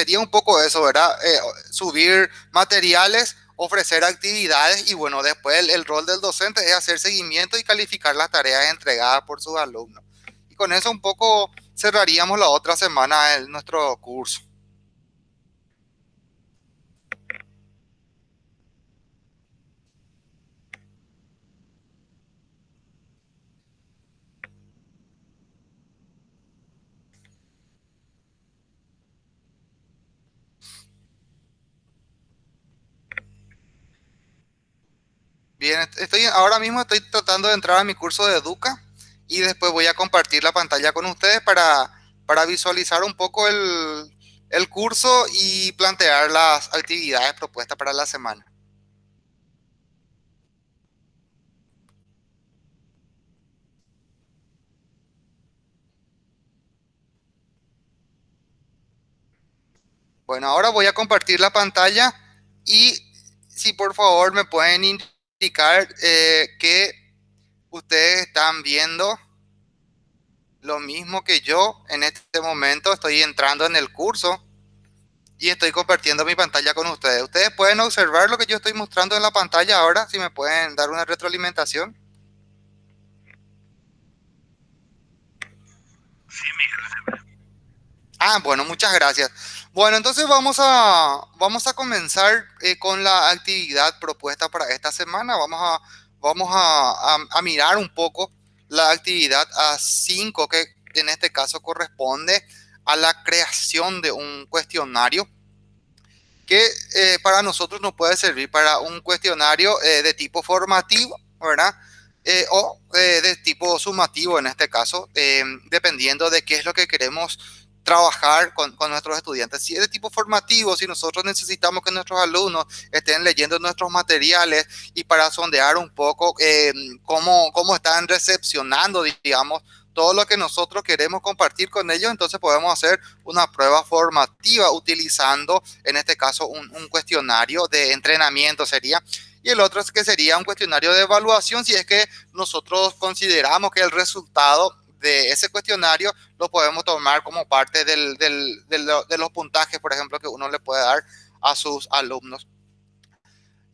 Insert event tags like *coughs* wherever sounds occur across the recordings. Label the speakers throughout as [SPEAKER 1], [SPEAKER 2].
[SPEAKER 1] sería un poco eso, ¿verdad? Eh, subir materiales, ofrecer actividades y bueno, después el, rol del docente es hacer seguimiento y calificar las tareas entregadas por sus alumnos. Y con eso un poco cerraríamos la otra semana en nuestro curso. Bien, estoy, ahora mismo estoy tratando de entrar a mi curso de Educa y después voy a compartir la pantalla con ustedes para, para visualizar un poco el, el curso y plantear las actividades propuestas para la semana. Bueno, ahora voy a compartir la pantalla y si por favor me pueden indicar eh, que ustedes están viendo lo mismo que yo en este momento. Estoy entrando en el curso y estoy compartiendo mi pantalla con ustedes. Ustedes pueden observar lo que yo estoy mostrando en la pantalla ahora, si me pueden dar una retroalimentación. Sí, Ah, bueno, muchas gracias. Bueno, entonces vamos a, vamos a comenzar eh, con la actividad propuesta para esta semana. Vamos a, vamos a, a, mirar un poco la actividad A5, que en este caso corresponde a la creación de un cuestionario que eh, para nosotros nos puede servir para un cuestionario eh, de tipo formativo, ¿verdad? o de tipo sumativo en este caso, dependiendo de qué es lo que queremos trabajar con, nuestros estudiantes. Si es de tipo formativo, si nosotros necesitamos que nuestros alumnos estén leyendo nuestros materiales y para sondear un poco eh, cómo, cómo están recepcionando, digamos, todo lo que nosotros queremos compartir con ellos, entonces podemos hacer una prueba formativa utilizando, en este caso, un, un cuestionario de entrenamiento sería y el otro es que sería un cuestionario de evaluación si es que nosotros consideramos que el resultado de ese cuestionario lo podemos tomar como parte del, del, de los puntajes, por ejemplo, que uno le puede dar a sus alumnos.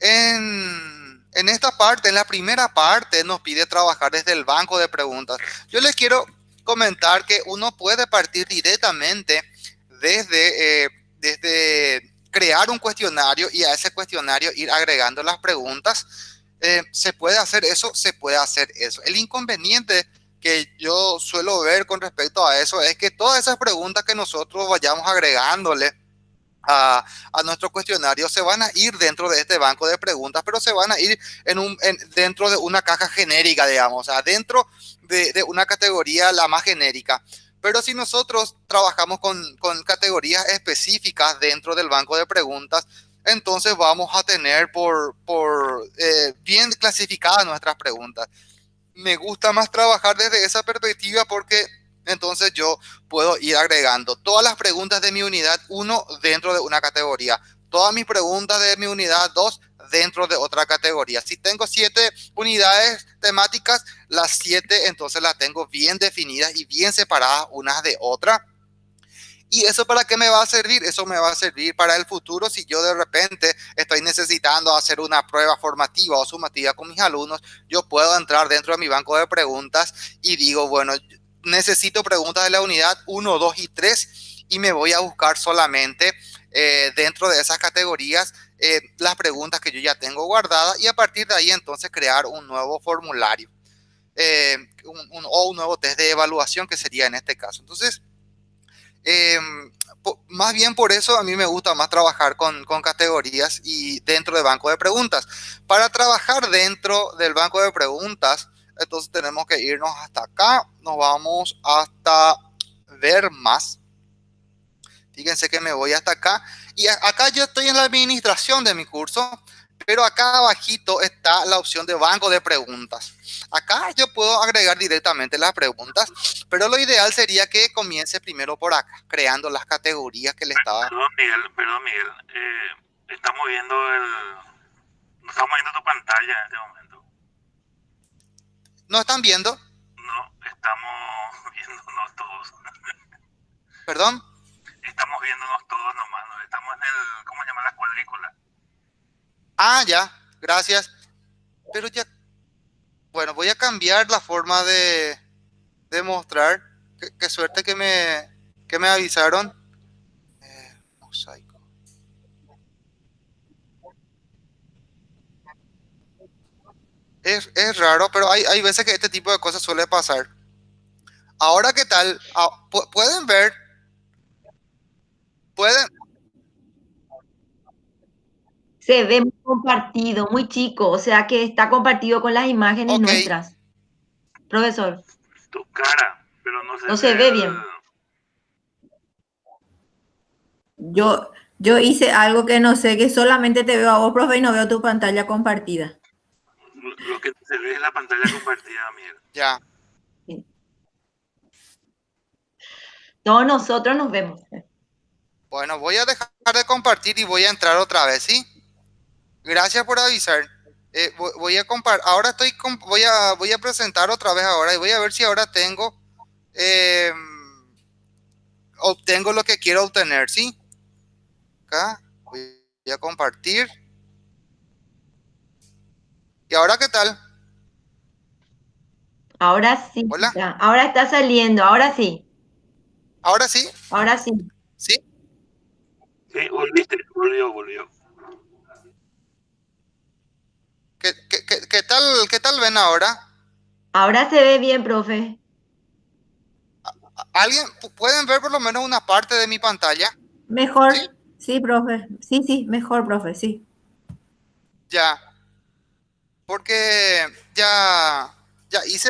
[SPEAKER 1] En, en, esta parte, en la primera parte, nos pide trabajar desde el banco de preguntas. Yo les quiero comentar que uno puede partir directamente desde, eh, desde crear un cuestionario y a ese cuestionario ir agregando las preguntas. Eh, ¿Se puede hacer eso? Se puede hacer eso. El inconveniente que yo suelo ver con respecto a eso es que todas esas preguntas que nosotros vayamos agregándole a, a, nuestro cuestionario se van a ir dentro de este banco de preguntas, pero se van a ir en un, dentro de una caja genérica, digamos, o dentro de, de, una categoría la más genérica. Pero si nosotros trabajamos con, con categorías específicas dentro del banco de preguntas, entonces vamos a tener por, por eh, bien clasificadas nuestras preguntas me gusta más trabajar desde esa perspectiva porque entonces yo puedo ir agregando todas las preguntas de mi unidad 1 dentro de una categoría, todas mis preguntas de mi unidad 2 dentro de otra categoría. Si tengo siete unidades temáticas, las siete entonces las tengo bien definidas y bien separadas unas de otras ¿Y eso para qué me va a servir? Eso me va a servir para el futuro si yo de repente estoy necesitando hacer una prueba formativa o sumativa con mis alumnos, yo puedo entrar dentro de mi banco de preguntas y digo, bueno, necesito preguntas de la unidad 1, 2 y 3 y me voy a buscar solamente eh, dentro de esas categorías eh, las preguntas que yo ya tengo guardadas y a partir de ahí entonces crear un nuevo formulario eh, o un nuevo test de evaluación que sería en este caso. Entonces, eh, más bien por eso a mí me gusta más trabajar con, con, categorías y dentro de banco de preguntas. Para trabajar dentro del banco de preguntas, entonces tenemos que irnos hasta acá. Nos vamos hasta ver más. Fíjense que me voy hasta acá. Y acá yo estoy en la administración de mi curso. Pero acá abajito está la opción de banco de preguntas. Acá yo puedo agregar directamente las preguntas, pero lo ideal sería que comience primero por acá, creando las categorías que le estaba...
[SPEAKER 2] Perdón, Miguel, perdón, Miguel. Eh, estamos viendo el... estamos viendo tu pantalla en este momento.
[SPEAKER 1] ¿No están viendo?
[SPEAKER 2] No, estamos *laughs* viendo todos.
[SPEAKER 1] ¿Perdón?
[SPEAKER 2] estamos viéndonos todos nomás, estamos en el, ¿cómo se llama? La cuadrícula.
[SPEAKER 1] Ah, ya, gracias. Pero ya, bueno, voy a cambiar la forma de, de mostrar. Qué, suerte que me, que me avisaron. Eh, mosaico. Es, es, raro, pero hay, hay veces que este tipo de cosas suele pasar. Ahora, ¿qué tal? Ah, ¿Pueden ver? ¿Pueden?
[SPEAKER 3] Se ve muy compartido, muy chico, o sea que está compartido con las imágenes nuestras. Profesor.
[SPEAKER 2] Tu cara, pero no se,
[SPEAKER 3] no se ve bien.
[SPEAKER 4] Yo, yo hice algo que no sé, que solamente te veo a vos, profe, y no veo tu pantalla compartida.
[SPEAKER 2] Lo que se ve es la pantalla compartida, mierda. *laughs*
[SPEAKER 1] Ya.
[SPEAKER 3] Todos nosotros nos vemos.
[SPEAKER 1] Bueno, voy a dejar de compartir y voy a entrar otra vez, ¿sí? Gracias por avisar. Eh, voy, a compartir. Ahora estoy voy a voy a presentar otra vez ahora y voy a ver si ahora tengo em, obtengo lo que quiero obtener, ¿sí? Acá voy a compartir. ¿Y ahora qué tal?
[SPEAKER 3] Ahora sí. Hola. Ahora está saliendo, ahora sí.
[SPEAKER 1] ¿Ahora sí?
[SPEAKER 3] Ahora sí.
[SPEAKER 1] ¿Sí?
[SPEAKER 2] Sí, volviste, volvió, volvió.
[SPEAKER 1] ¿Qué, qué, tal, ¿Qué tal ven ahora?
[SPEAKER 3] Ahora se ve bien, profe.
[SPEAKER 1] ¿Alguien pueden ver por lo menos una parte de mi pantalla?
[SPEAKER 4] Mejor, sí, sí profe. Sí, sí, mejor, profe, sí.
[SPEAKER 1] Ya. Porque ya, ya hice...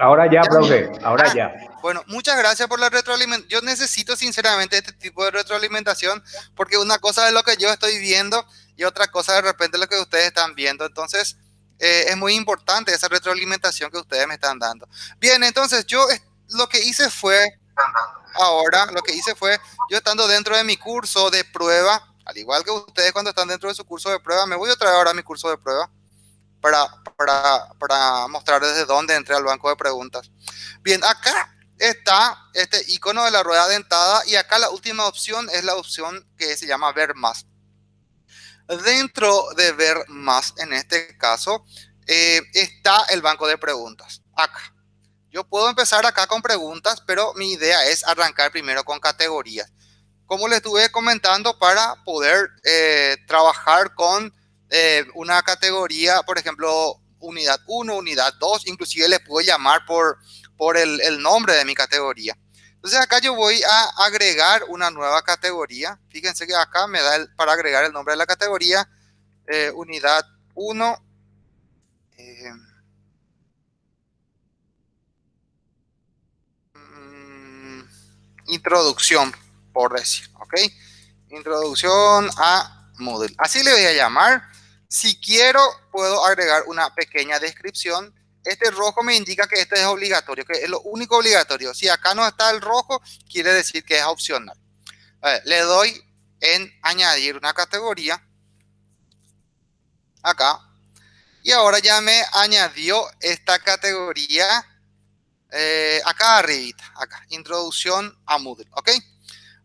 [SPEAKER 5] Ahora ya, profe, ahora ah, ya.
[SPEAKER 1] Bueno, muchas gracias por la retroalimentación. Yo necesito sinceramente este tipo de retroalimentación porque una cosa es lo que yo estoy viendo y otra cosa de repente lo que ustedes están viendo. Entonces, eh, es muy importante esa retroalimentación que ustedes me están dando. Bien, entonces yo lo que hice fue, ahora lo que hice fue, yo estando dentro de mi curso de prueba, al igual que ustedes cuando están dentro de su curso de prueba, me voy a traer ahora mi curso de prueba para, para, para mostrar desde dónde entré al banco de preguntas. Bien, acá está este icono de la rueda dentada y acá la última opción es la opción que se llama ver más. Dentro de ver más, en este caso, eh, está el banco de preguntas. Acá. Yo puedo empezar acá con preguntas, pero mi idea es arrancar primero con categorías. Como les estuve comentando, para poder eh, trabajar con eh, una categoría, por ejemplo, unidad 1, unidad 2, inclusive le puedo llamar por por el, nombre de mi categoría. Entonces acá yo voy a agregar una nueva categoría. Fíjense que acá me da para agregar el nombre de la categoría, eh, unidad 1. Eh, mm, introducción, por decir, ¿ok? Introducción a Moodle. Así le voy a llamar. Si quiero, puedo agregar una pequeña descripción este rojo me indica que este es obligatorio, que es lo único obligatorio. Si acá no está el rojo, quiere decir que es opcional. le doy en añadir una categoría. Acá. Y ahora ya me añadió esta categoría eh, acá arribita, acá, introducción a Moodle, ¿ok?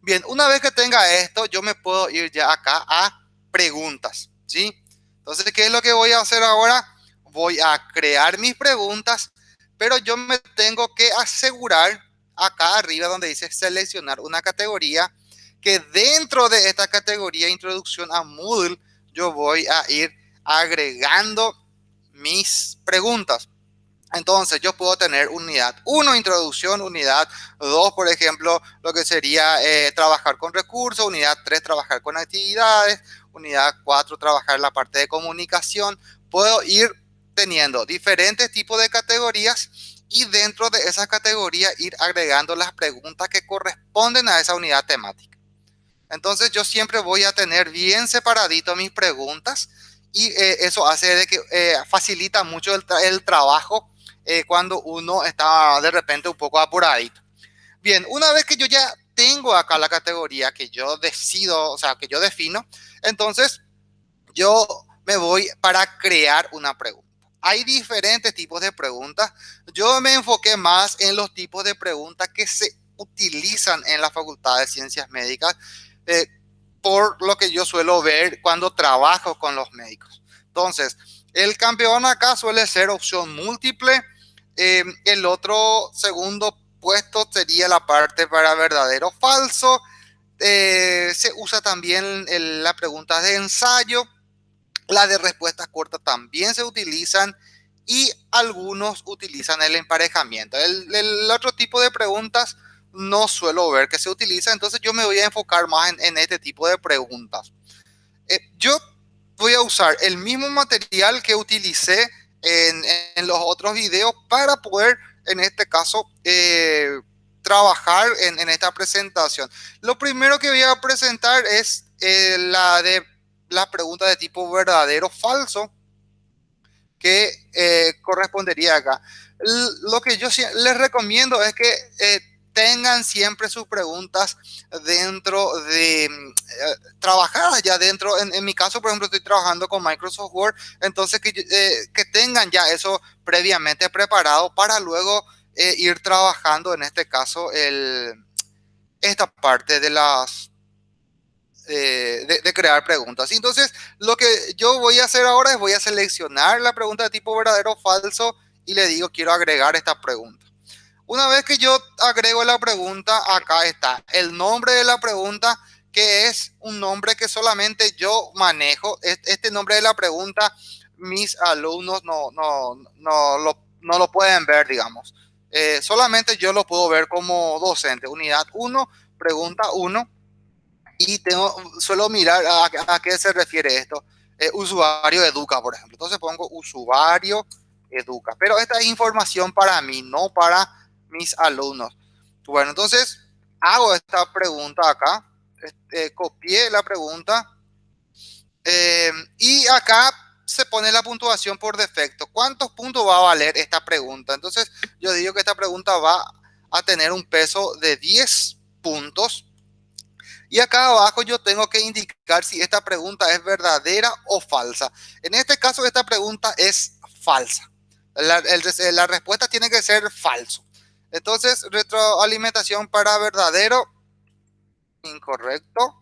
[SPEAKER 1] Bien, una vez que tenga esto, yo me puedo ir ya acá a preguntas, ¿sí? Entonces, ¿qué es lo que voy a hacer ahora? Voy a crear mis preguntas, pero yo me tengo que asegurar acá arriba donde dice seleccionar una categoría, que dentro de esta categoría introducción a Moodle, yo voy a ir agregando mis preguntas. Entonces yo puedo tener unidad 1, introducción, unidad 2, por ejemplo, lo que sería eh, trabajar con recursos, unidad 3, trabajar con actividades, unidad 4, trabajar la parte de comunicación. Puedo ir teniendo diferentes tipos de categorías y dentro de esas categorías ir agregando las preguntas que corresponden a esa unidad temática. Entonces yo siempre voy a tener bien separadito mis preguntas y eh, eso hace de que eh, facilita mucho el, trabajo eh, cuando uno está de repente un poco apuradito. Bien, una vez que yo ya tengo acá la categoría que yo decido, o sea, que yo defino, entonces yo me voy para crear una pregunta hay diferentes tipos de preguntas. Yo me enfoqué más en los tipos de preguntas que se utilizan en la Facultad de Ciencias Médicas, eh, por lo que yo suelo ver cuando trabajo con los médicos. Entonces, el campeón acá suele ser opción múltiple. Eh, el otro segundo puesto sería la parte para verdadero falso. Eh, se usa también la pregunta de ensayo. La de respuestas cortas también se utilizan y algunos utilizan el emparejamiento. El, otro tipo de preguntas no suelo ver que se utiliza, entonces yo me voy a enfocar más en, este tipo de preguntas. Eh, yo voy a usar el mismo material que utilicé en, los otros videos para poder, en este caso, eh, trabajar en, esta presentación. Lo primero que voy a presentar es eh, la de la pregunta de tipo verdadero falso que eh, correspondería acá. lo que yo les recomiendo es que tengan siempre sus preguntas dentro de mm, trabajadas ya dentro. En, mi caso, por ejemplo, estoy trabajando con Microsoft Word, entonces que, que tengan ya eso previamente preparado para luego eh, ir trabajando, en este caso, el, esta parte de las de, crear preguntas. Entonces, lo que yo voy a hacer ahora es voy a seleccionar la pregunta de tipo verdadero o falso y le digo quiero agregar esta pregunta. Una vez que yo agrego la pregunta, acá está el nombre de la pregunta, que es un nombre que solamente yo manejo. Este nombre de la pregunta, mis alumnos no, no, no, lo, no lo pueden ver, digamos. Eh, solamente yo lo puedo ver como docente. Unidad 1, pregunta 1. Y tengo, suelo mirar a, qué se refiere esto. Eh, usuario educa, por ejemplo. Entonces pongo usuario educa. Pero esta es información para mí, no para mis alumnos. Bueno, entonces hago esta pregunta acá. Este, copié la pregunta. Eh, y acá se pone la puntuación por defecto. ¿Cuántos puntos va a valer esta pregunta? Entonces, yo digo que esta pregunta va a tener un peso de 10 puntos. Y acá abajo yo tengo que indicar si esta pregunta es verdadera o falsa. En este caso, esta pregunta es falsa. La, la respuesta tiene que ser falso. Entonces, retroalimentación para verdadero, incorrecto.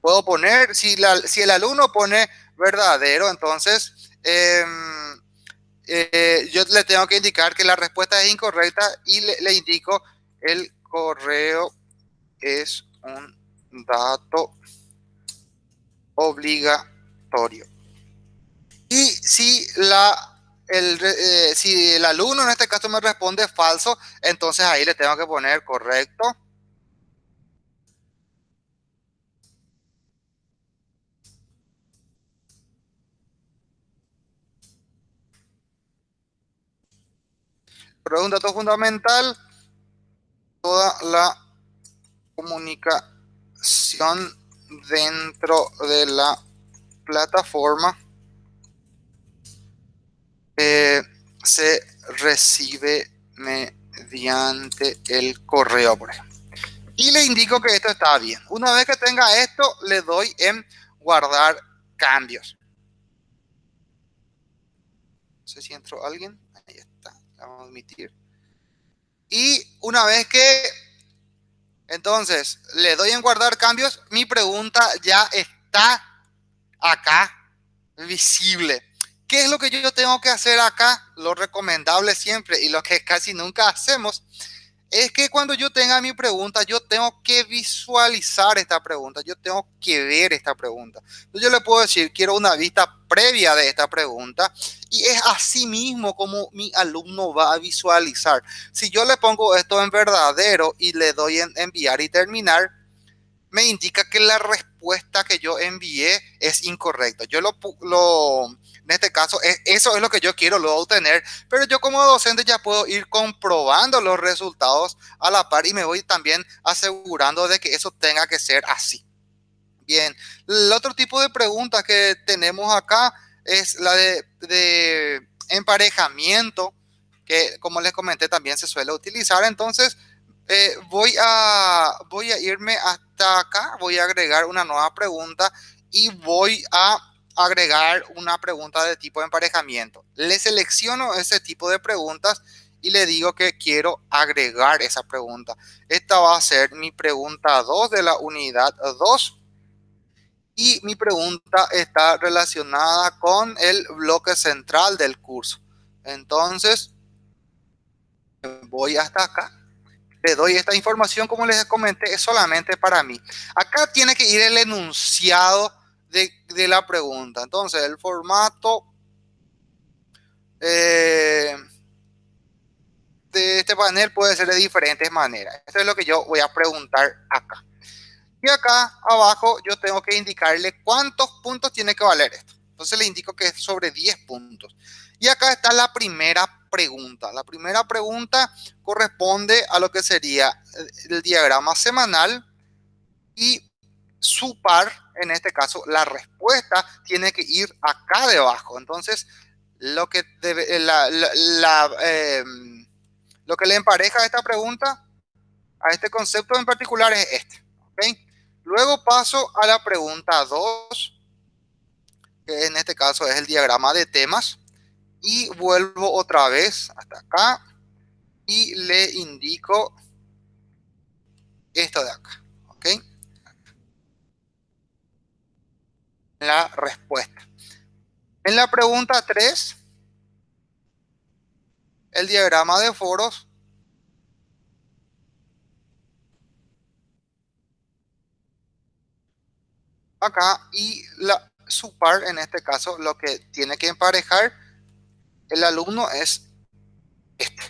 [SPEAKER 1] Puedo poner, si, si el alumno pone verdadero, entonces em, eh, yo le tengo que indicar que la respuesta es incorrecta y le, indico el correo es un dato obligatorio. Y si la el, eh, si el alumno en este caso me responde falso, entonces ahí le tengo que poner correcto. Pero es un dato fundamental. Toda la comunicación dentro de la plataforma eh, se recibe mediante el correo, por ejemplo. Y le indico que esto está bien. Una vez que tenga esto, le doy en guardar cambios. No sé si entró alguien. Ahí está. Vamos a admitir. Y una vez que entonces le doy en guardar cambios, mi pregunta ya está acá visible. ¿Qué es lo que yo tengo que hacer acá? Lo recomendable siempre y lo que casi nunca hacemos es que cuando yo tenga mi pregunta, yo tengo que visualizar esta pregunta, yo tengo que ver esta pregunta. Entonces yo le puedo decir, quiero una vista previa de esta pregunta y es así mismo como mi alumno va a visualizar. Si yo le pongo esto en verdadero y le doy en enviar y terminar, me indica que la respuesta que yo envié es incorrecta. Yo lo, lo en este caso, e, eso es lo que yo quiero luego obtener, pero yo como docente ya puedo ir comprobando los resultados a la par y me voy también asegurando de que eso tenga que ser así. Bien, el otro tipo de pregunta que tenemos acá es la de, emparejamiento, que como les comenté también se suele utilizar. Entonces, eh, voy, a, voy a irme hasta acá, voy a agregar una nueva pregunta y voy a agregar una pregunta de tipo de emparejamiento. Le selecciono ese tipo de preguntas y le digo que quiero agregar esa pregunta. Esta va a ser mi pregunta 2 de la unidad 2 y mi pregunta está relacionada con el bloque central del curso. Entonces, voy hasta acá. Le doy esta información, como les comenté, es solamente para mí. Acá tiene que ir el enunciado de, la pregunta. Entonces, el formato eh, de este panel puede ser de diferentes maneras. Esto es lo que yo voy a preguntar acá. Y acá abajo yo tengo que indicarle cuántos puntos tiene que valer esto. Entonces le indico que es sobre 10 puntos. Y acá está la primera pregunta. La primera pregunta corresponde a lo que sería el diagrama semanal y su par, en este caso la respuesta, tiene que ir acá debajo. Entonces lo que, debe, eh, la, em, lo que le empareja a esta pregunta, a este concepto en particular es este. Luego paso a la pregunta 2, que en este caso es el diagrama de temas. Y vuelvo otra vez hasta acá y le indico esto de acá. ¿Ok? La respuesta. En la pregunta 3, el diagrama de foros acá y la su par en este caso lo que tiene que emparejar el alumno es este,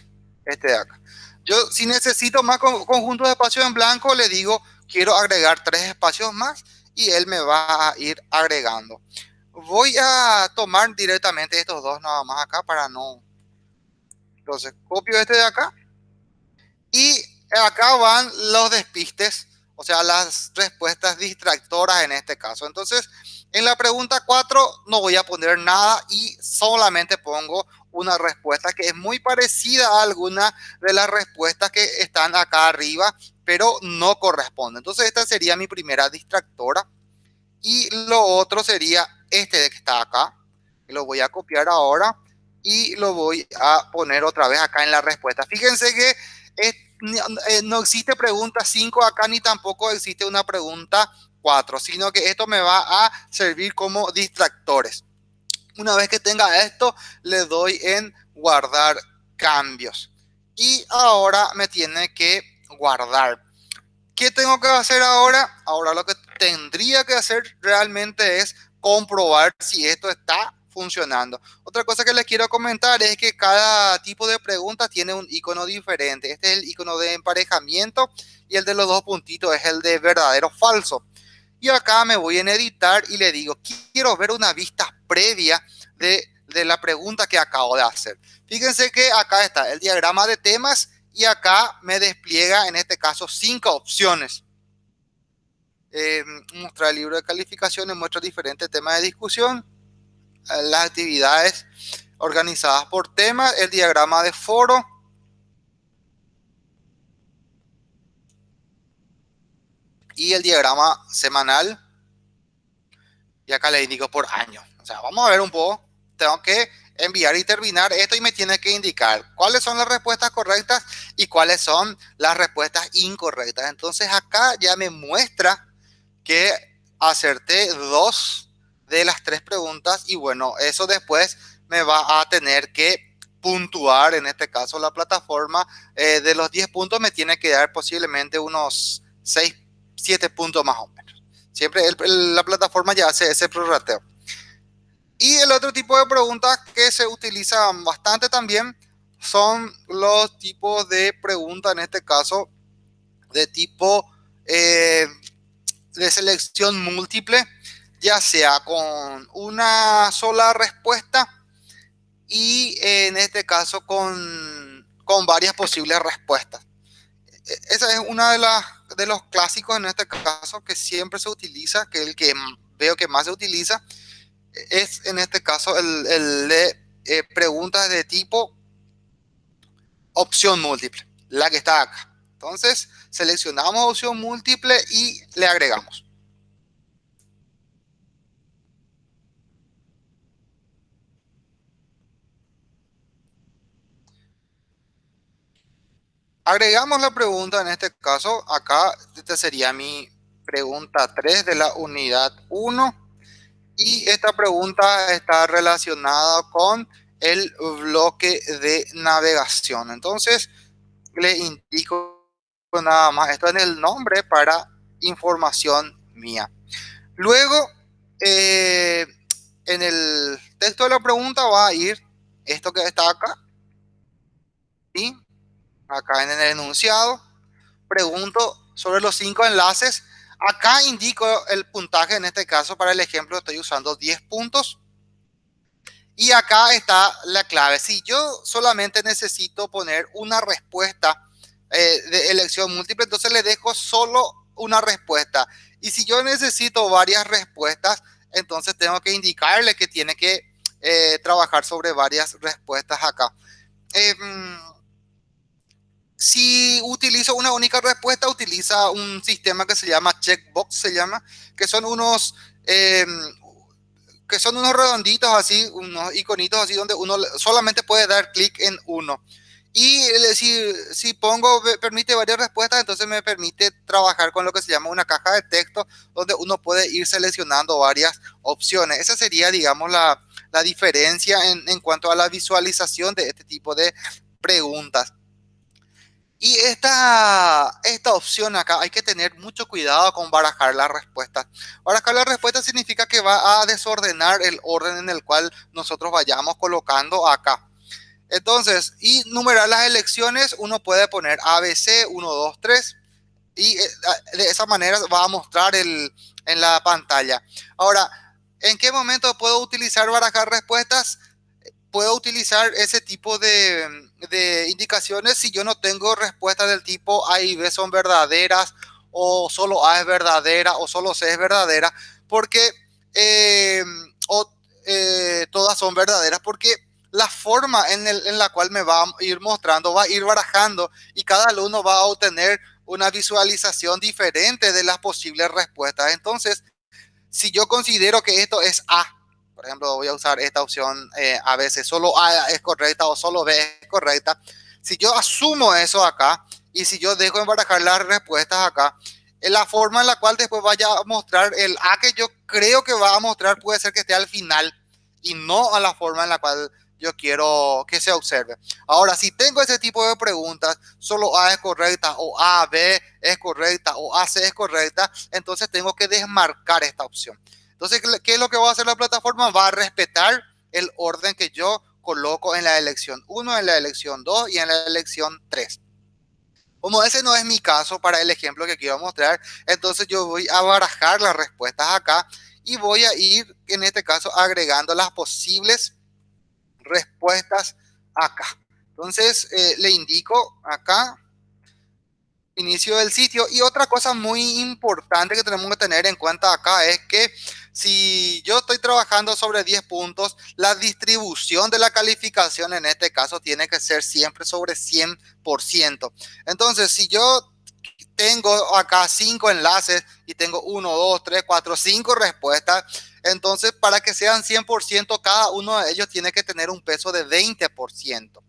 [SPEAKER 1] este de acá. Yo si necesito más conjuntos de espacios en blanco le digo quiero agregar tres espacios más y él me va a ir agregando voy a tomar directamente estos dos nada más acá para no... Entonces, copio este de acá. Y acá van los despistes, o sea, las respuestas distractoras en este caso. Entonces, en la pregunta 4 no voy a poner nada y solamente pongo una respuesta que es muy parecida a alguna de las respuestas que están acá arriba, pero no corresponde. Entonces, esta sería mi primera distractora. Y lo otro sería este de que está acá. Lo voy a copiar ahora y lo voy a poner otra vez acá en la respuesta. Fíjense que eh, no existe pregunta 5 acá ni tampoco existe una pregunta 4, sino que esto me va a servir como distractores. Una vez que tenga esto, le doy en guardar cambios. Y ahora me tiene que guardar. ¿Qué tengo que hacer ahora? Ahora lo que tendría que hacer realmente es comprobar si esto está funcionando. Otra cosa que les quiero comentar es que cada tipo de pregunta tiene un icono diferente. Este es el icono de emparejamiento y el de los dos puntitos es el de verdadero falso. Y acá me voy en editar y le digo, quiero ver una vista previa de, de la pregunta que acabo de hacer. Fíjense que acá está el diagrama de temas y acá me despliega en este caso cinco opciones eh, mostrar el libro de calificaciones, muestra diferentes temas de discusión, eh, las actividades organizadas por temas, el diagrama de foro, y el diagrama semanal. Y acá le indico por año. O sea, vamos a ver un poco. Tengo que enviar y terminar esto y me tiene que indicar cuáles son las respuestas correctas y cuáles son las respuestas incorrectas. Entonces acá ya me muestra que acerté dos de las tres preguntas y bueno, eso después me va a tener que puntuar, en este caso la plataforma, eh, de los 10 puntos me tiene que dar posiblemente unos 6, 7 puntos más o menos. Siempre la plataforma ya hace ese prorrateo. Y el otro tipo de preguntas que se utilizan bastante también son los tipos de preguntas, en este caso, de tipo eh, de selección múltiple, ya sea con una sola respuesta y en este caso con, con varias posibles respuestas. E, esa es una de las de los clásicos en este caso que siempre se utiliza, que el que veo que más se utiliza es en este caso el, de eh, preguntas de tipo opción múltiple, la que está acá. Entonces, seleccionamos opción múltiple y le agregamos. Agregamos la pregunta en este caso. Acá, esta sería mi pregunta 3 de la unidad 1. Y esta pregunta está relacionada con el bloque de navegación. Entonces, le indico nada más esto en el nombre para información mía. Luego, eh, en el texto de la pregunta va a ir esto que está acá. Y acá en el enunciado, pregunto sobre los cinco enlaces. Acá indico el puntaje, en este caso para el ejemplo estoy usando 10 puntos. Y acá está la clave. Si yo solamente necesito poner una respuesta eh, de elección múltiple, entonces le dejo solo una respuesta. Y si yo necesito varias respuestas, entonces tengo que indicarle que tiene que eh, trabajar sobre varias respuestas acá. Em, si utilizo una única respuesta, utiliza un sistema que se llama checkbox, se llama, que son unos, em, que son unos redonditos así, unos iconitos así donde uno solamente puede dar clic en uno. Y si, si pongo, permite varias respuestas, entonces me permite trabajar con lo que se llama una caja de texto, donde uno puede ir seleccionando varias opciones. Esa sería, digamos, la, la diferencia en, en cuanto a la visualización de este tipo de preguntas. Y esta, esta opción acá hay que tener mucho cuidado con barajar las respuestas. Barajar las respuestas significa que va a desordenar el orden en el cual nosotros vayamos colocando acá. Entonces, y numerar las elecciones, uno puede poner ABC 1, 2, 3 y eh, de esa manera va a mostrar el, en la pantalla. Ahora, ¿en qué momento puedo utilizar barajar respuestas? Puedo utilizar ese tipo de, indicaciones si yo no tengo respuestas del tipo A y B son verdaderas o solo A es verdadera o solo C es verdadera porque eh, o, eh, todas son verdaderas porque la forma en, en, la cual me va a ir mostrando va a ir barajando y cada alumno va a obtener una visualización diferente de las posibles respuestas. Entonces si yo considero que esto es A por ejemplo, voy a usar esta opción eh, a veces solo A es correcta o solo B es correcta. Si yo asumo eso acá y si yo dejo embarajar las respuestas acá, en la forma en la cual después vaya a mostrar el A que yo creo que va a mostrar puede ser que esté al final y no a la forma en la cual yo quiero que se observe. Ahora, si tengo ese tipo de preguntas, solo A es correcta o A, B es correcta o A, C es correcta, entonces tengo que desmarcar esta opción. Entonces, ¿qué es lo que va a hacer la plataforma? Va a respetar el orden que yo coloco en la elección 1, en la elección 2 y en la elección 3. Como ese no es mi caso para el ejemplo que quiero mostrar, entonces yo voy a barajar las respuestas acá y voy a ir, en este caso, agregando las posibles respuestas acá. Entonces, eh, le indico acá, inicio del sitio. Y otra cosa muy importante que tenemos que tener en cuenta acá es que si yo estoy trabajando sobre 10 puntos, la distribución de la calificación en este caso tiene que ser siempre sobre 100%. Entonces, si yo tengo acá 5 enlaces y tengo 1, 2, 3, 4, 5 respuestas, entonces para que sean 100%, cada uno de ellos tiene que tener un peso de 20%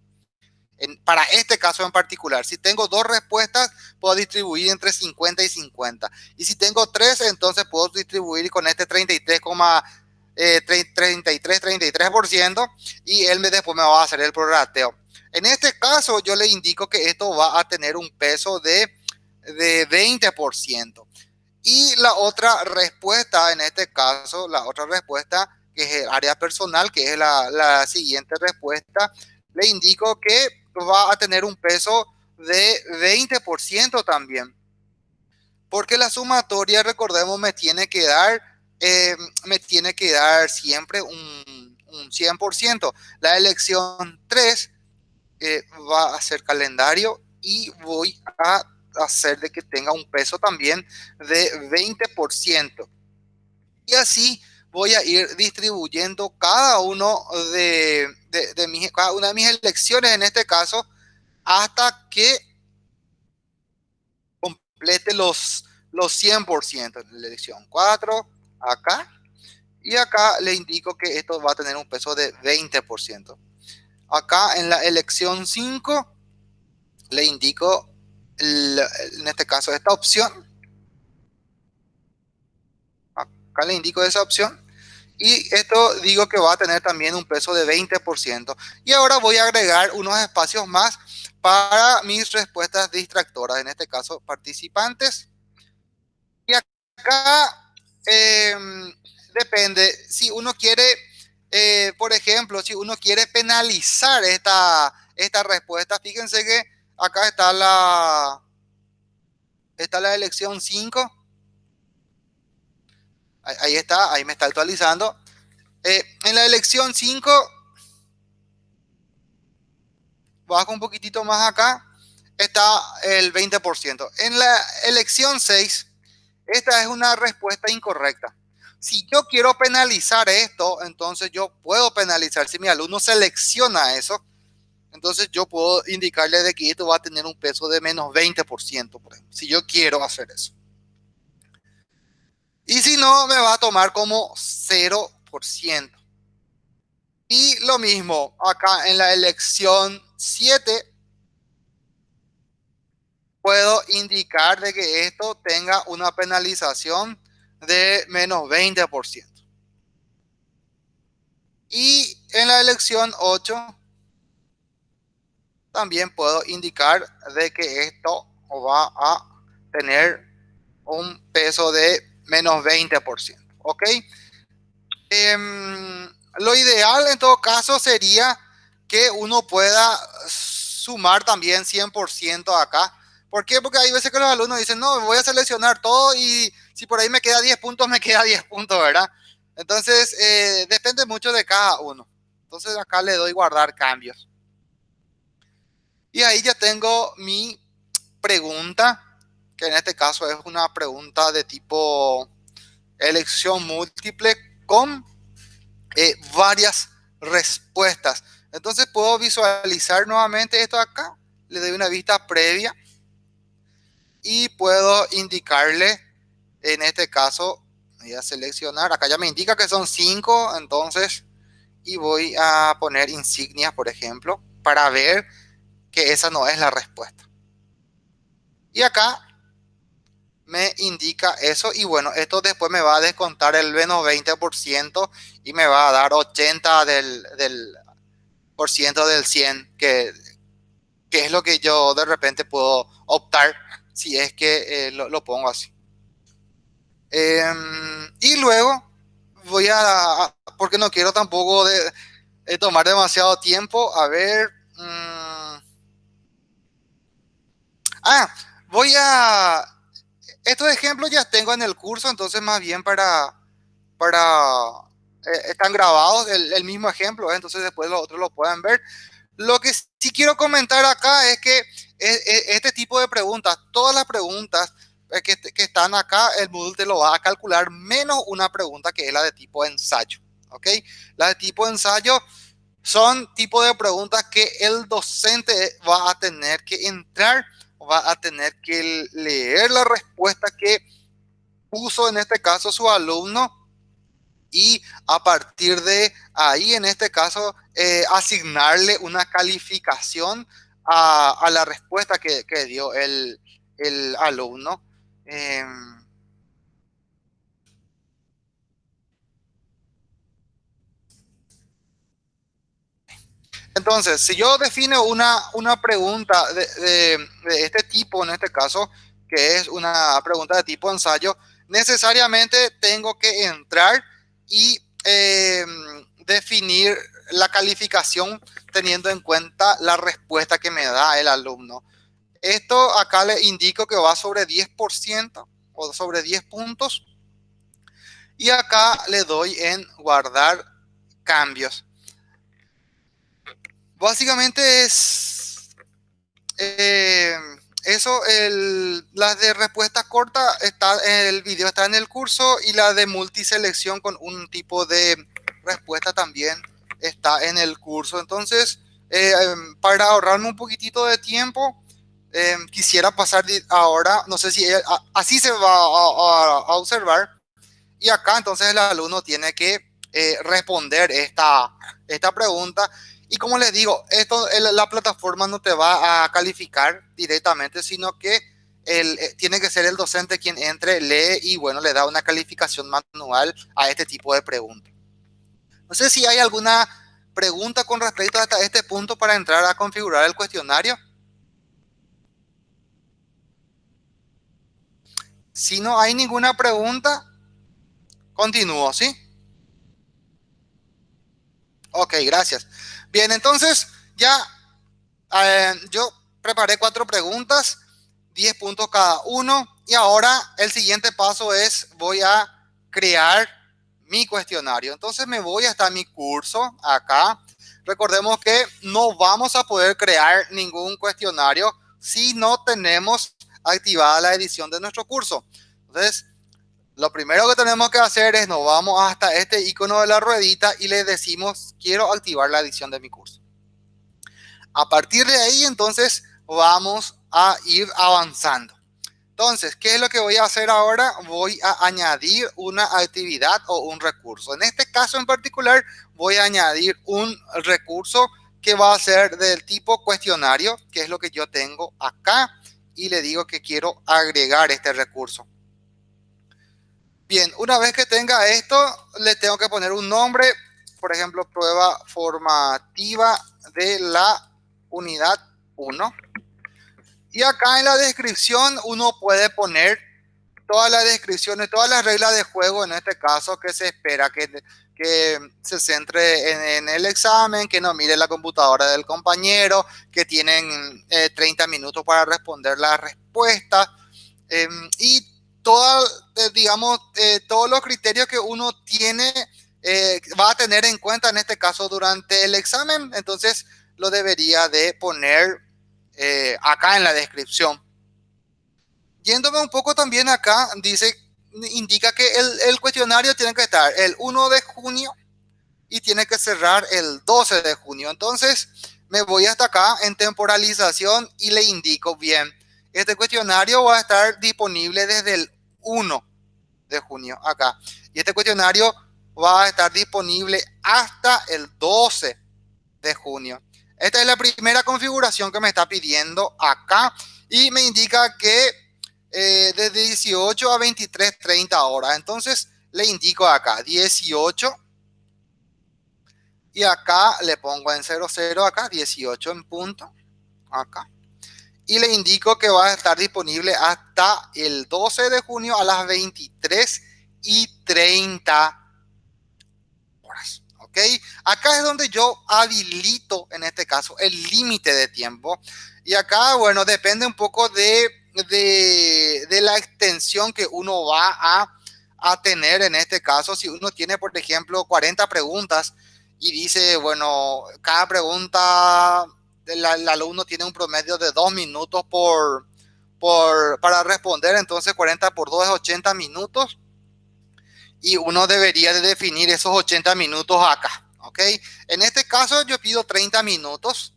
[SPEAKER 1] para este caso en particular. Si tengo dos respuestas, puedo distribuir entre 50 y 50. Y si tengo tres, entonces puedo distribuir con este 33, 33, 33% y él me, después me va a hacer el prorrateo. En este caso, yo le indico que esto va a tener un peso de, de 20%. Y la otra respuesta, en este caso, la otra respuesta, que es el área personal, que es la, la siguiente respuesta, le indico que va a tener un peso de 20% también. Porque la sumatoria, recordemos, me tiene que dar, eh, me tiene que dar siempre un, un 100%. La elección 3 eh, va a ser calendario y voy a hacer de que tenga un peso también de 20%. Y así voy a ir distribuyendo cada uno de, de, una de mis elecciones en este caso hasta que complete los, los 100% en la elección 4 acá y acá le indico que esto va a tener un peso de 20% acá en la elección 5 le indico en este caso, esta opción. Acá le indico esa opción. Y esto digo que va a tener también un peso de 20%. Y ahora voy a agregar unos espacios más para mis respuestas distractoras, en este caso participantes. Y acá em, depende, si uno quiere, eh, por ejemplo, si uno quiere penalizar esta, esta respuesta, fíjense que acá está la, está la elección 5. Ahí está, ahí me está actualizando. Eh, en la elección 5 bajo un poquitito más acá, está el 20%. En la elección 6, esta es una respuesta incorrecta. Si yo quiero penalizar esto, entonces yo puedo penalizar. Si mi alumno selecciona eso, entonces yo puedo indicarle de que esto va a tener un peso de menos 20%, por ejemplo, si yo quiero hacer eso. Y si no, me va a tomar como 0%. Y lo mismo acá en la elección 7 puedo indicar de que esto tenga una penalización de menos 20%. Y en la elección 8 también puedo indicar de que esto va a tener un peso de menos 20%. ¿Ok? Em, lo ideal en todo caso sería que uno pueda sumar también 100% acá. ¿Por qué? Porque hay veces que los alumnos dicen, no, voy a seleccionar todo y si por ahí me queda 10 puntos, me queda 10 puntos, ¿verdad? Entonces, eh, depende mucho de cada uno. Entonces acá le doy guardar cambios. Y ahí ya tengo mi pregunta, que en este caso es una pregunta de tipo elección múltiple con eh, varias respuestas. Entonces puedo visualizar nuevamente esto acá. Le doy una vista previa. Y puedo indicarle, en este caso, voy a seleccionar. Acá ya me indica que son cinco. Entonces, y voy a poner insignias, por ejemplo, para ver que esa no es la respuesta. Y acá me indica eso y bueno, esto después me va a descontar el menos 20% y me va a dar 80 del, del por ciento del 100, que, que, es lo que yo de repente puedo optar si es que eh, lo, pongo así. Em, y luego voy a, porque no quiero tampoco de, tomar demasiado tiempo, a ver. Mm. ah, voy a... Estos ejemplos ya tengo en el curso, entonces más bien para, para eh, están grabados, el, mismo ejemplo, ¿eh? entonces después los otros lo pueden ver. Lo que sí quiero comentar acá es que e, este tipo de preguntas, todas las preguntas eh, que, que, están acá, el Moodle te lo va a calcular menos una pregunta que es la de tipo ensayo, ¿ok? La de tipo ensayo son tipo de preguntas que el docente va a tener que entrar, va a tener que leer la respuesta que puso en este caso su alumno y a partir de ahí, en este caso, eh, asignarle una calificación a, la respuesta que, dio el, alumno. Em, entonces, si yo defino una, una pregunta de, este tipo, en este caso, que es una pregunta de tipo ensayo, necesariamente tengo que entrar y em, definir la calificación teniendo en cuenta la respuesta que me da el alumno. Esto acá le indico que va sobre 10% o sobre 10 puntos. Y acá le doy en guardar cambios. Básicamente es... Eh, eso, el, la de respuesta corta, está, el video está en el curso y la de multiselección con un tipo de respuesta también está en el curso. Entonces, eh, para ahorrarme un poquitito de tiempo, em, quisiera pasar ahora, no sé si así se va a, observar. Y acá entonces el alumno tiene que eh, responder esta, esta pregunta Y como les digo, esto la plataforma no te va a calificar directamente, sino que eh, tiene que ser el docente quien entre, lee y bueno, le da una calificación manual a este tipo de preguntas. No sé si hay alguna pregunta con respecto a este punto para entrar a configurar el cuestionario. Si no hay ninguna pregunta, continúo, ¿sí? Ok, gracias. Bien, entonces ya eh, yo preparé cuatro preguntas, 10 puntos cada uno. Y ahora el siguiente paso es voy a crear mi cuestionario. Entonces me voy hasta mi curso acá. Recordemos que no vamos a poder crear ningún cuestionario si no tenemos activada la edición de nuestro curso. Entonces, lo primero que tenemos que hacer es nos vamos hasta este icono de la ruedita y le decimos quiero activar la edición de mi curso. A partir de ahí, entonces, vamos a ir avanzando. Entonces, ¿qué es lo que voy a hacer ahora? Voy a añadir una actividad o un recurso. En este caso en particular, voy a añadir un recurso que va a ser del tipo cuestionario, que es lo que yo tengo acá, y le digo que quiero agregar este recurso. Bien, una vez que tenga esto, le tengo que poner un nombre, por ejemplo, prueba formativa de la unidad 1. Y acá en la descripción uno puede poner todas las descripciones, todas las reglas de juego, en este caso, que se espera que, que se centre en, el examen, que no mire la computadora del compañero, que tienen 30 eh, minutos para responder la respuesta. Em, y eh, digamos, eh, todos los criterios que uno tiene, eh, va a tener en cuenta en este caso durante el examen, entonces lo debería de poner acá en la descripción. Yéndome un poco también acá, dice, indica que el, el cuestionario tiene que estar el 1 de junio y tiene que cerrar el 12 de junio. Entonces, me voy hasta acá en temporalización y le indico bien este cuestionario va a estar disponible desde el 1 de junio acá. Y este cuestionario va a estar disponible hasta el 12 de junio. Esta es la primera configuración que me está pidiendo acá y me indica que eh, de 18 a 23, 30 horas. Entonces le indico acá 18 y acá le pongo en 00 acá 18 en punto acá y le indico que va a estar disponible hasta el 12 de junio a las 23 y 30 horas. ¿Ok? Acá es donde yo habilito, en este caso, el límite de tiempo. Y acá, bueno, depende un poco de, de, la extensión que uno va a, a tener en este caso. Si uno tiene, por ejemplo, 40 preguntas y dice, bueno, cada pregunta el, alumno tiene un promedio de dos minutos por, por, para responder, entonces 40 por 2 es 80 minutos. Y uno debería de definir esos 80 minutos acá, ¿ok? En este caso yo pido 30 minutos.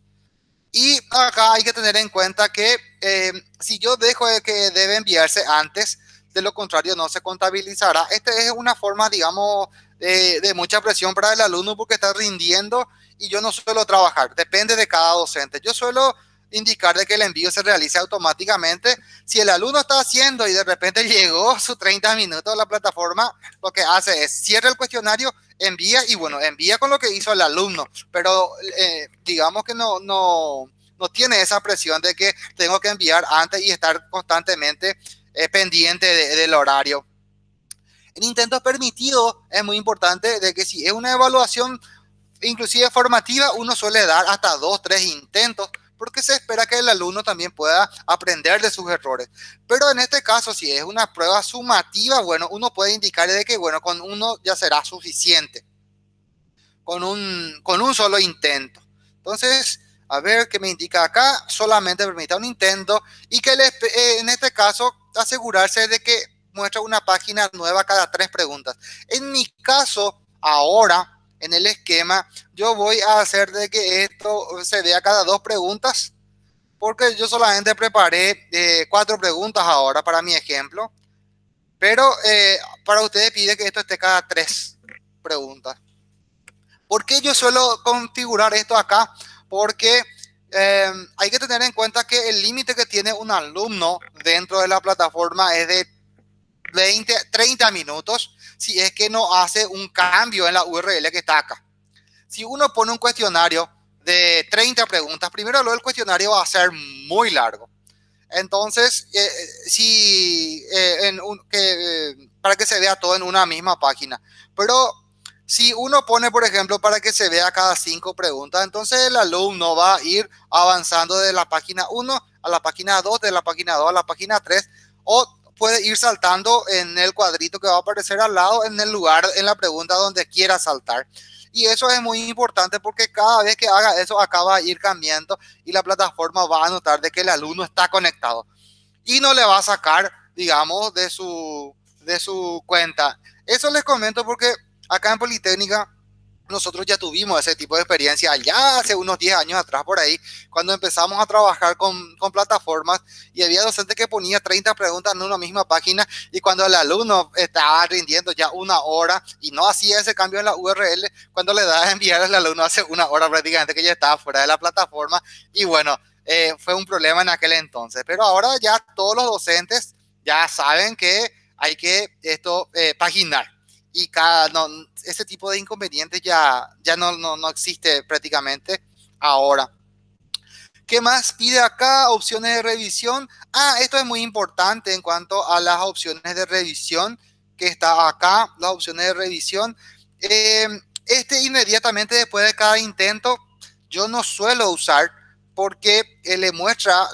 [SPEAKER 1] Y acá hay que tener en cuenta que eh, si yo dejo de que debe enviarse antes, de lo contrario no se contabilizará. Esta es una forma, digamos, de, de mucha presión para el alumno porque está rindiendo y yo no suelo trabajar, depende de cada docente. Yo suelo indicar de que el envío se realice automáticamente. Si el alumno está haciendo y de repente *laughs* llegó sus 30 minutos a la plataforma, lo que hace es cierra el cuestionario, envía y bueno, envía con lo que hizo el alumno, pero eh, digamos que no, no, no tiene esa presión de que tengo que enviar antes y estar constantemente eh, pendiente del horario. En intentos permitidos es muy importante de que si es una evaluación inclusive formativa, uno suele dar hasta dos, tres intentos porque se espera que el alumno también pueda aprender de sus errores. Pero en este caso, si es una prueba sumativa, bueno, uno puede indicar de que, bueno, con uno ya será suficiente. Con un, con un solo intento. Entonces, a ver qué me indica acá. Solamente permita un intento y que eh, en este caso asegurarse de que muestra una página nueva cada tres preguntas. En mi caso, ahora en el esquema, yo voy a hacer de que esto se vea cada dos preguntas, porque yo solamente preparé eh, cuatro preguntas ahora para mi ejemplo, pero eh, para ustedes pide que esto esté cada tres preguntas. ¿Por qué yo suelo configurar esto acá? Porque eh, hay que tener en cuenta que el límite que tiene un alumno dentro de la plataforma es de 20, 30 minutos si es que no hace un cambio en la URL que está acá. Si uno pone un cuestionario de 30 preguntas, primero lo del cuestionario va a ser muy largo. Entonces, eh, si, eh, en un, que, para que se vea todo en una misma página. Pero si uno pone, por ejemplo, para que se vea cada cinco preguntas, entonces el alumno va a ir avanzando de la página 1 a la página 2, de la página 2 a la página 3, o puede ir saltando en el cuadrito que va a aparecer al lado, en el lugar, en la pregunta donde quiera saltar. Y eso es muy importante porque cada vez que haga eso acaba ir cambiando y la plataforma va a notar de que el alumno está conectado. Y no le va a sacar, digamos, de su, de su cuenta. Eso les comento porque Acá en Politécnica nosotros ya tuvimos ese tipo de experiencia ya hace unos 10 años atrás por ahí, cuando empezamos a trabajar con, plataformas y había docentes que ponía 30 preguntas en una misma página y cuando el alumno estaba rindiendo ya una hora y no hacía ese cambio en la URL, cuando le da a enviar al alumno hace una hora prácticamente que ya estaba fuera de la plataforma y bueno, eh, fue un problema en aquel entonces, pero ahora ya todos los docentes ya saben que hay que esto eh, paginar y cada, no, ese tipo de inconvenientes ya, ya no, no, no existe prácticamente ahora. ¿Qué más pide acá? Opciones de revisión. Ah, esto es muy importante en cuanto a las opciones de revisión que está acá, las opciones de revisión. Eh, este inmediatamente después de cada intento, yo no suelo usar porque eh, le muestra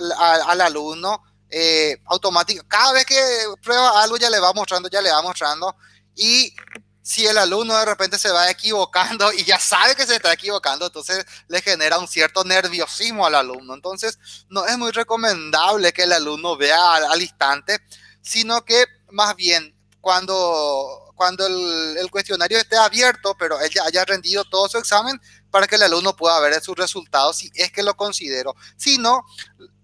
[SPEAKER 1] al alumno eh, automático. Cada vez que prueba algo ya le va mostrando, ya le va mostrando y si el alumno de repente se va equivocando y ya sabe que se está equivocando, entonces le genera un cierto nerviosismo al alumno. Entonces, no es muy recomendable que el alumno vea al, instante, sino que más bien cuando, cuando el, el, cuestionario esté abierto, pero él ya haya rendido todo su examen, para que el alumno pueda ver sus resultados si es que lo considero. Si no,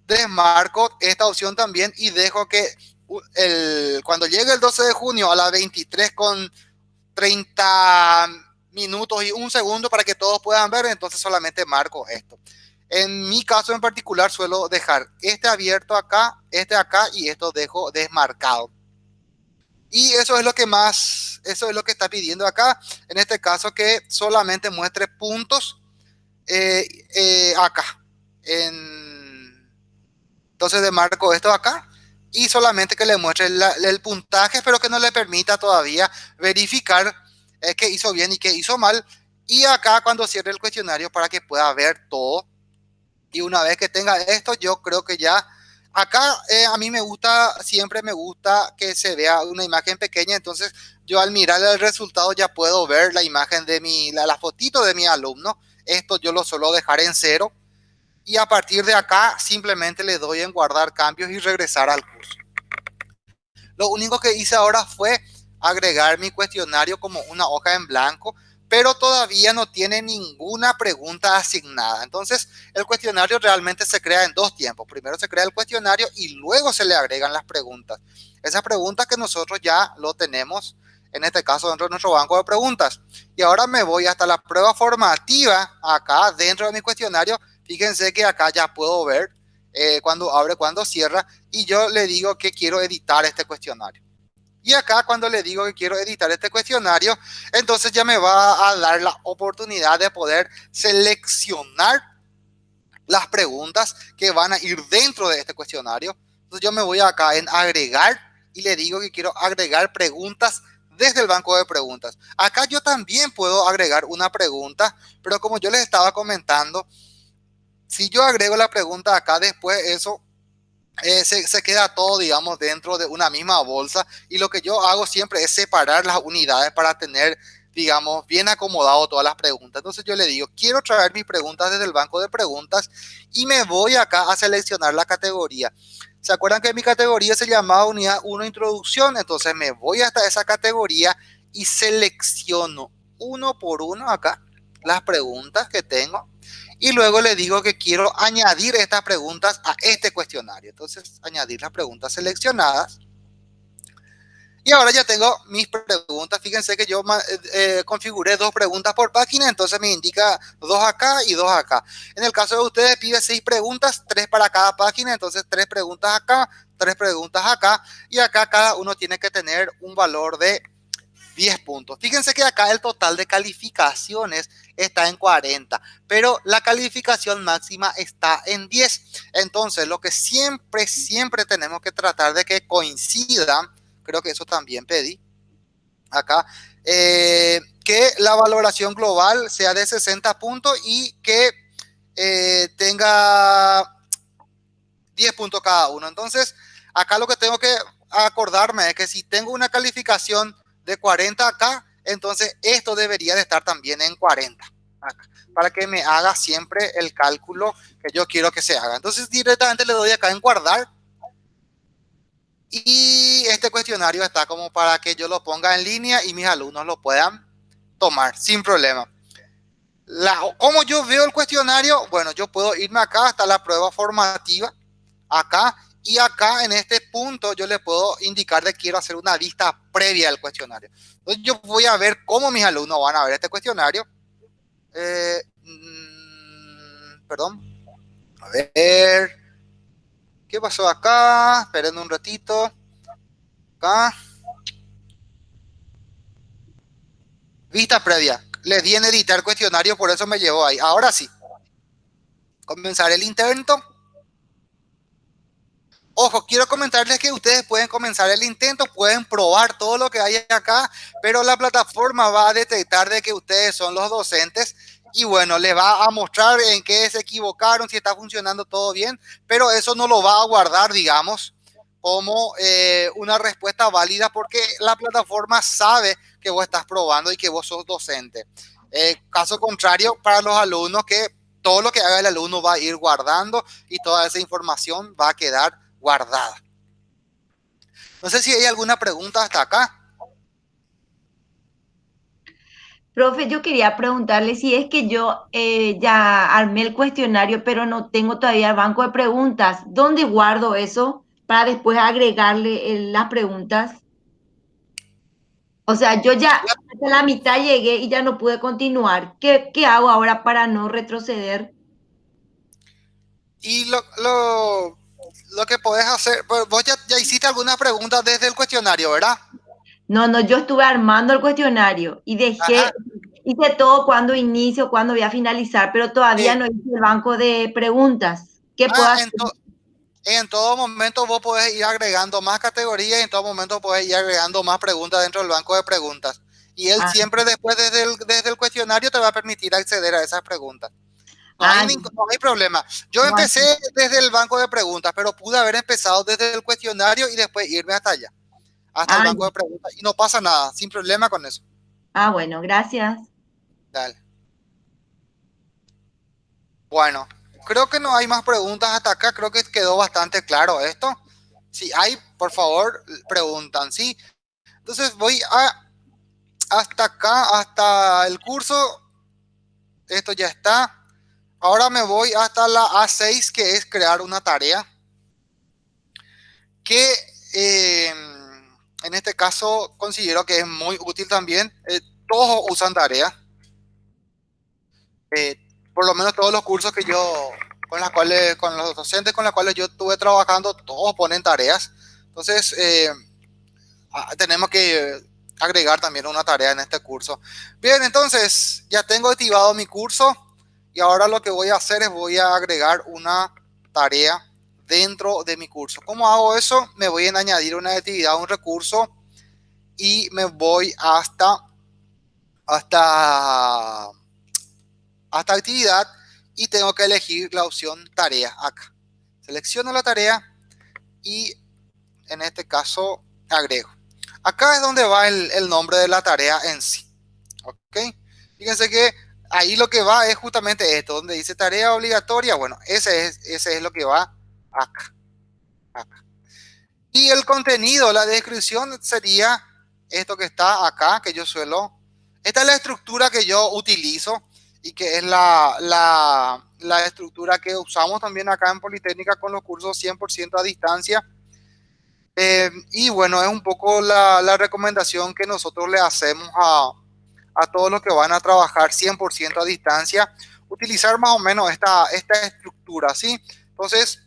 [SPEAKER 1] desmarco esta opción también y dejo que cuando llegue el 12 de junio a las 23 con 30 minutos y un segundo para que todos puedan ver, entonces solamente marco esto. En mi caso en particular suelo dejar este abierto acá, este acá y esto dejo desmarcado. Y eso es lo que más, eso es lo que está pidiendo acá. En este caso que solamente muestre puntos eh, eh, acá. En, entonces demarco esto acá y solamente que le muestre el, puntaje, pero que no le permita todavía verificar eh, que hizo bien y que hizo mal. Y acá cuando cierre el cuestionario para que pueda ver todo. Y una vez que tenga esto, yo creo que ya... Acá eh, a mí me gusta, siempre me gusta que se vea una imagen pequeña, entonces yo al mirar el resultado ya puedo ver la imagen de mi, la, la fotito de mi alumno. Esto yo lo suelo dejar en cero y a partir de acá simplemente le doy en guardar cambios y regresar al curso. Lo único que hice ahora fue agregar mi cuestionario como una hoja en blanco, pero todavía no tiene ninguna pregunta asignada. Entonces, el cuestionario realmente se crea en dos tiempos. Primero se crea el cuestionario y luego se le agregan las preguntas. Esas preguntas que nosotros ya lo tenemos, en este caso dentro de nuestro banco de preguntas. Y ahora me voy hasta la prueba formativa acá dentro de mi cuestionario Fíjense que acá ya puedo ver eh, cuando abre, cuando cierra y yo le digo que quiero editar este cuestionario. Y acá cuando le digo que quiero editar este cuestionario, entonces ya me va a dar la oportunidad de poder seleccionar las preguntas que van a ir dentro de este cuestionario. Entonces yo me voy acá en agregar y le digo que quiero agregar preguntas desde el banco de preguntas. Acá yo también puedo agregar una pregunta, pero como yo les estaba comentando, si yo agrego la pregunta acá después, eso eh, se, se, queda todo, digamos, dentro de una misma bolsa. Y lo que yo hago siempre es separar las unidades para tener, digamos, bien acomodado todas las preguntas. Entonces yo le digo, quiero traer mis preguntas desde el banco de preguntas y me voy acá a seleccionar la categoría. ¿Se acuerdan que mi categoría se llamaba unidad 1 introducción? Entonces me voy hasta esa categoría y selecciono uno por uno acá las preguntas que tengo y luego le digo que quiero añadir estas preguntas a este cuestionario. Entonces, añadir las preguntas seleccionadas. Y ahora ya tengo mis preguntas. Fíjense que yo eh, eh, configuré dos preguntas por página, entonces me indica dos acá y dos acá. En el caso de ustedes pide seis preguntas, tres para cada página, entonces tres preguntas acá, tres preguntas acá. Y acá cada uno tiene que tener un valor de 10 puntos. Fíjense que acá el total de calificaciones está en 40, pero la calificación máxima está en 10. Entonces, lo que siempre, siempre tenemos que tratar de que coincidan creo que eso también pedí acá, eh, que la valoración global sea de 60 puntos y que eh, tenga 10 puntos cada uno. Entonces, acá lo que tengo que acordarme es que si tengo una calificación de 40 acá, entonces esto debería de estar también en 40 para que me haga siempre el cálculo que yo quiero que se haga. Entonces directamente le doy acá en guardar y este cuestionario está como para que yo lo ponga en línea y mis alumnos lo puedan tomar sin problema. La, ¿Cómo yo veo el cuestionario? Bueno, yo puedo irme acá hasta la prueba formativa, acá, y acá en este punto yo le puedo indicar que quiero hacer una vista previa al cuestionario. Entonces yo voy a ver cómo mis alumnos van a ver este cuestionario. Eh, mm, perdón. A ver. ¿Qué pasó acá? Esperen un ratito. Acá. Vista previa. Le di en editar cuestionario, por eso me llevó ahí. Ahora sí. Comenzar el intento. Ojo, quiero comentarles que ustedes pueden comenzar el intento, pueden probar todo lo que hay acá, pero la plataforma va a detectar de que ustedes son los docentes y bueno, le va a mostrar en qué se equivocaron, si está funcionando todo bien, pero eso no lo va a guardar, digamos, como eh, una respuesta válida porque la plataforma sabe que vos estás probando y que vos sos docente. Eh, caso contrario, para los alumnos que todo lo que haga el alumno va a ir guardando y toda esa información va a quedar guardada. No sé si hay alguna pregunta hasta acá.
[SPEAKER 3] Profe, yo quería preguntarle si es que yo eh, ya armé el cuestionario, pero no tengo todavía el banco de preguntas. ¿Dónde guardo eso para después agregarle eh, las preguntas? O sea, yo ya hasta la mitad llegué y ya no pude continuar. ¿Qué, hago ahora para no retroceder?
[SPEAKER 1] Y lo, lo, que podés hacer, pues, vos ya, ya hiciste algunas preguntas desde el cuestionario, ¿verdad?
[SPEAKER 3] No, no, yo estuve armando el cuestionario y dejé, hice todo cuando inicio, cuando voy a finalizar, pero todavía no hice el banco de preguntas. ¿Qué puedo
[SPEAKER 1] hacer? En, todo momento vos podés ir agregando más categorías y en todo momento podés ir agregando más preguntas dentro del banco de preguntas. Y él ah. siempre después desde el, desde el cuestionario te va a permitir acceder a esas preguntas. No, hay, no hay, problema. Yo empecé desde el banco de preguntas, pero pude haber empezado desde el cuestionario y después irme hasta allá hasta el ah, banco de preguntas y no pasa nada, sin problema con eso.
[SPEAKER 3] Ah, bueno, gracias.
[SPEAKER 1] Dale. Bueno, creo que no hay más preguntas hasta acá, creo que quedó bastante claro esto. Si hay, por favor, preguntan, ¿sí? Entonces voy a hasta acá, hasta el curso. Esto ya está. Ahora me voy hasta la A6, que es crear una tarea. Que eh, en este caso considero que es muy útil también. Eh, todos usan tarea. Eh, por lo menos todos los cursos que yo, con las cuales, con los docentes con los cuales yo estuve trabajando, todos ponen tareas. Entonces, eh, tenemos que agregar también una tarea en este curso. Bien, entonces ya tengo activado mi curso y ahora lo que voy a hacer es voy a agregar una tarea dentro de mi curso. ¿Cómo hago eso? Me voy a añadir una actividad, un recurso y me voy hasta hasta hasta actividad y tengo que elegir la opción tarea acá. Selecciono la tarea y en este caso agrego. Acá es donde va el, el nombre de la tarea en sí. ¿Ok? Fíjense que ahí lo que va es justamente esto, donde dice tarea obligatoria. Bueno, ese es, ese es lo que va acá, Y el contenido, la descripción sería esto que está acá, que yo suelo. Esta es la estructura que yo utilizo y que es la, la, la estructura que usamos también acá en Politécnica con los cursos 100% a distancia. Eh, y bueno, es un poco la, la, recomendación que nosotros le hacemos a, a todos los que van a trabajar 100% a distancia, utilizar más o menos esta, esta estructura, ¿sí? Entonces,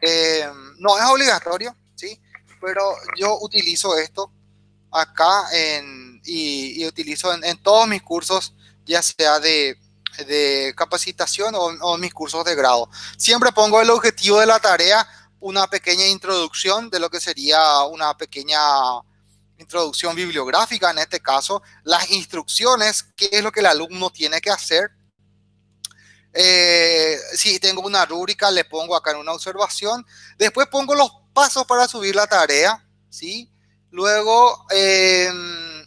[SPEAKER 1] eh, no es obligatorio, ¿sí? Pero yo utilizo esto acá en, y, utilizo en, en, todos mis cursos, ya sea de, de capacitación o, o mis cursos de grado. Siempre pongo el objetivo de la tarea una pequeña introducción de lo que sería una pequeña introducción bibliográfica, en este caso, las instrucciones, qué es lo que el alumno tiene que hacer. Eh, si tengo una rúbrica, le pongo acá en una observación. Después pongo los pasos para subir la tarea, ¿sí? Luego eh,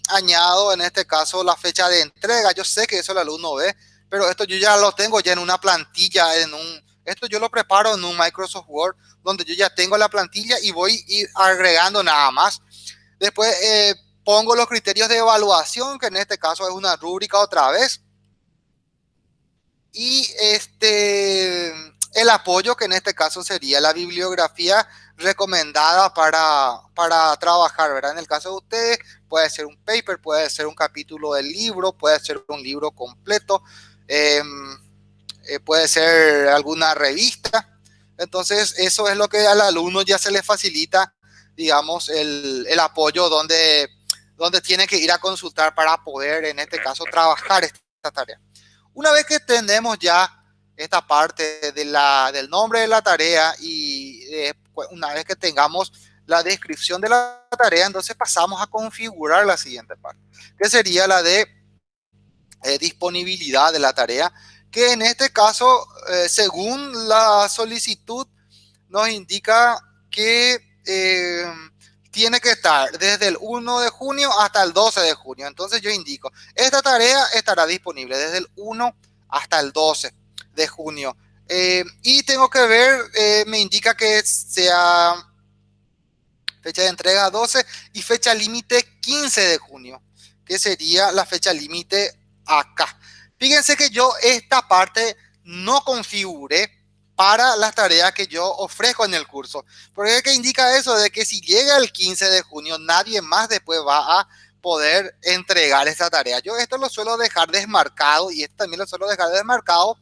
[SPEAKER 1] añado, en este caso, la fecha de entrega. Yo sé que eso el alumno ve, pero esto yo ya lo tengo ya en una plantilla, en un, esto yo lo preparo en un Microsoft Word donde yo ya tengo la plantilla y voy ir agregando nada más. Después eh, pongo los criterios de evaluación, que en este caso es una rúbrica otra vez. Y este, el apoyo, que en este caso sería la bibliografía recomendada para, para trabajar. En el caso de ustedes, puede ser un paper, puede ser un capítulo del libro, puede ser un libro completo, eh, eh, puede ser alguna revista. Entonces, eso es lo que al alumno ya se le facilita, digamos, el, el apoyo donde, donde tiene que ir a consultar para poder, en este caso, trabajar esta tarea. Una vez que tenemos ya esta parte de la, del nombre de la tarea y eh, una vez que tengamos la descripción de la tarea, entonces pasamos a configurar la siguiente parte, que sería la de eh, disponibilidad de la tarea que en este caso, eh, según la solicitud, nos indica que eh, tiene que estar desde el 1 de junio hasta el 12 de junio. Entonces yo indico, esta tarea estará disponible desde el 1 hasta el 12 de junio. Eh, y tengo que ver, eh, me indica que sea fecha de entrega 12 y fecha límite 15 de junio, que sería la fecha límite acá. Fíjense que yo esta parte no configure para las tareas que yo ofrezco en el curso. Porque ¿qué indica eso? De que si llega el 15 de junio, nadie más después va a poder entregar esa tarea. Yo esto lo suelo dejar desmarcado y esto también lo suelo dejar desmarcado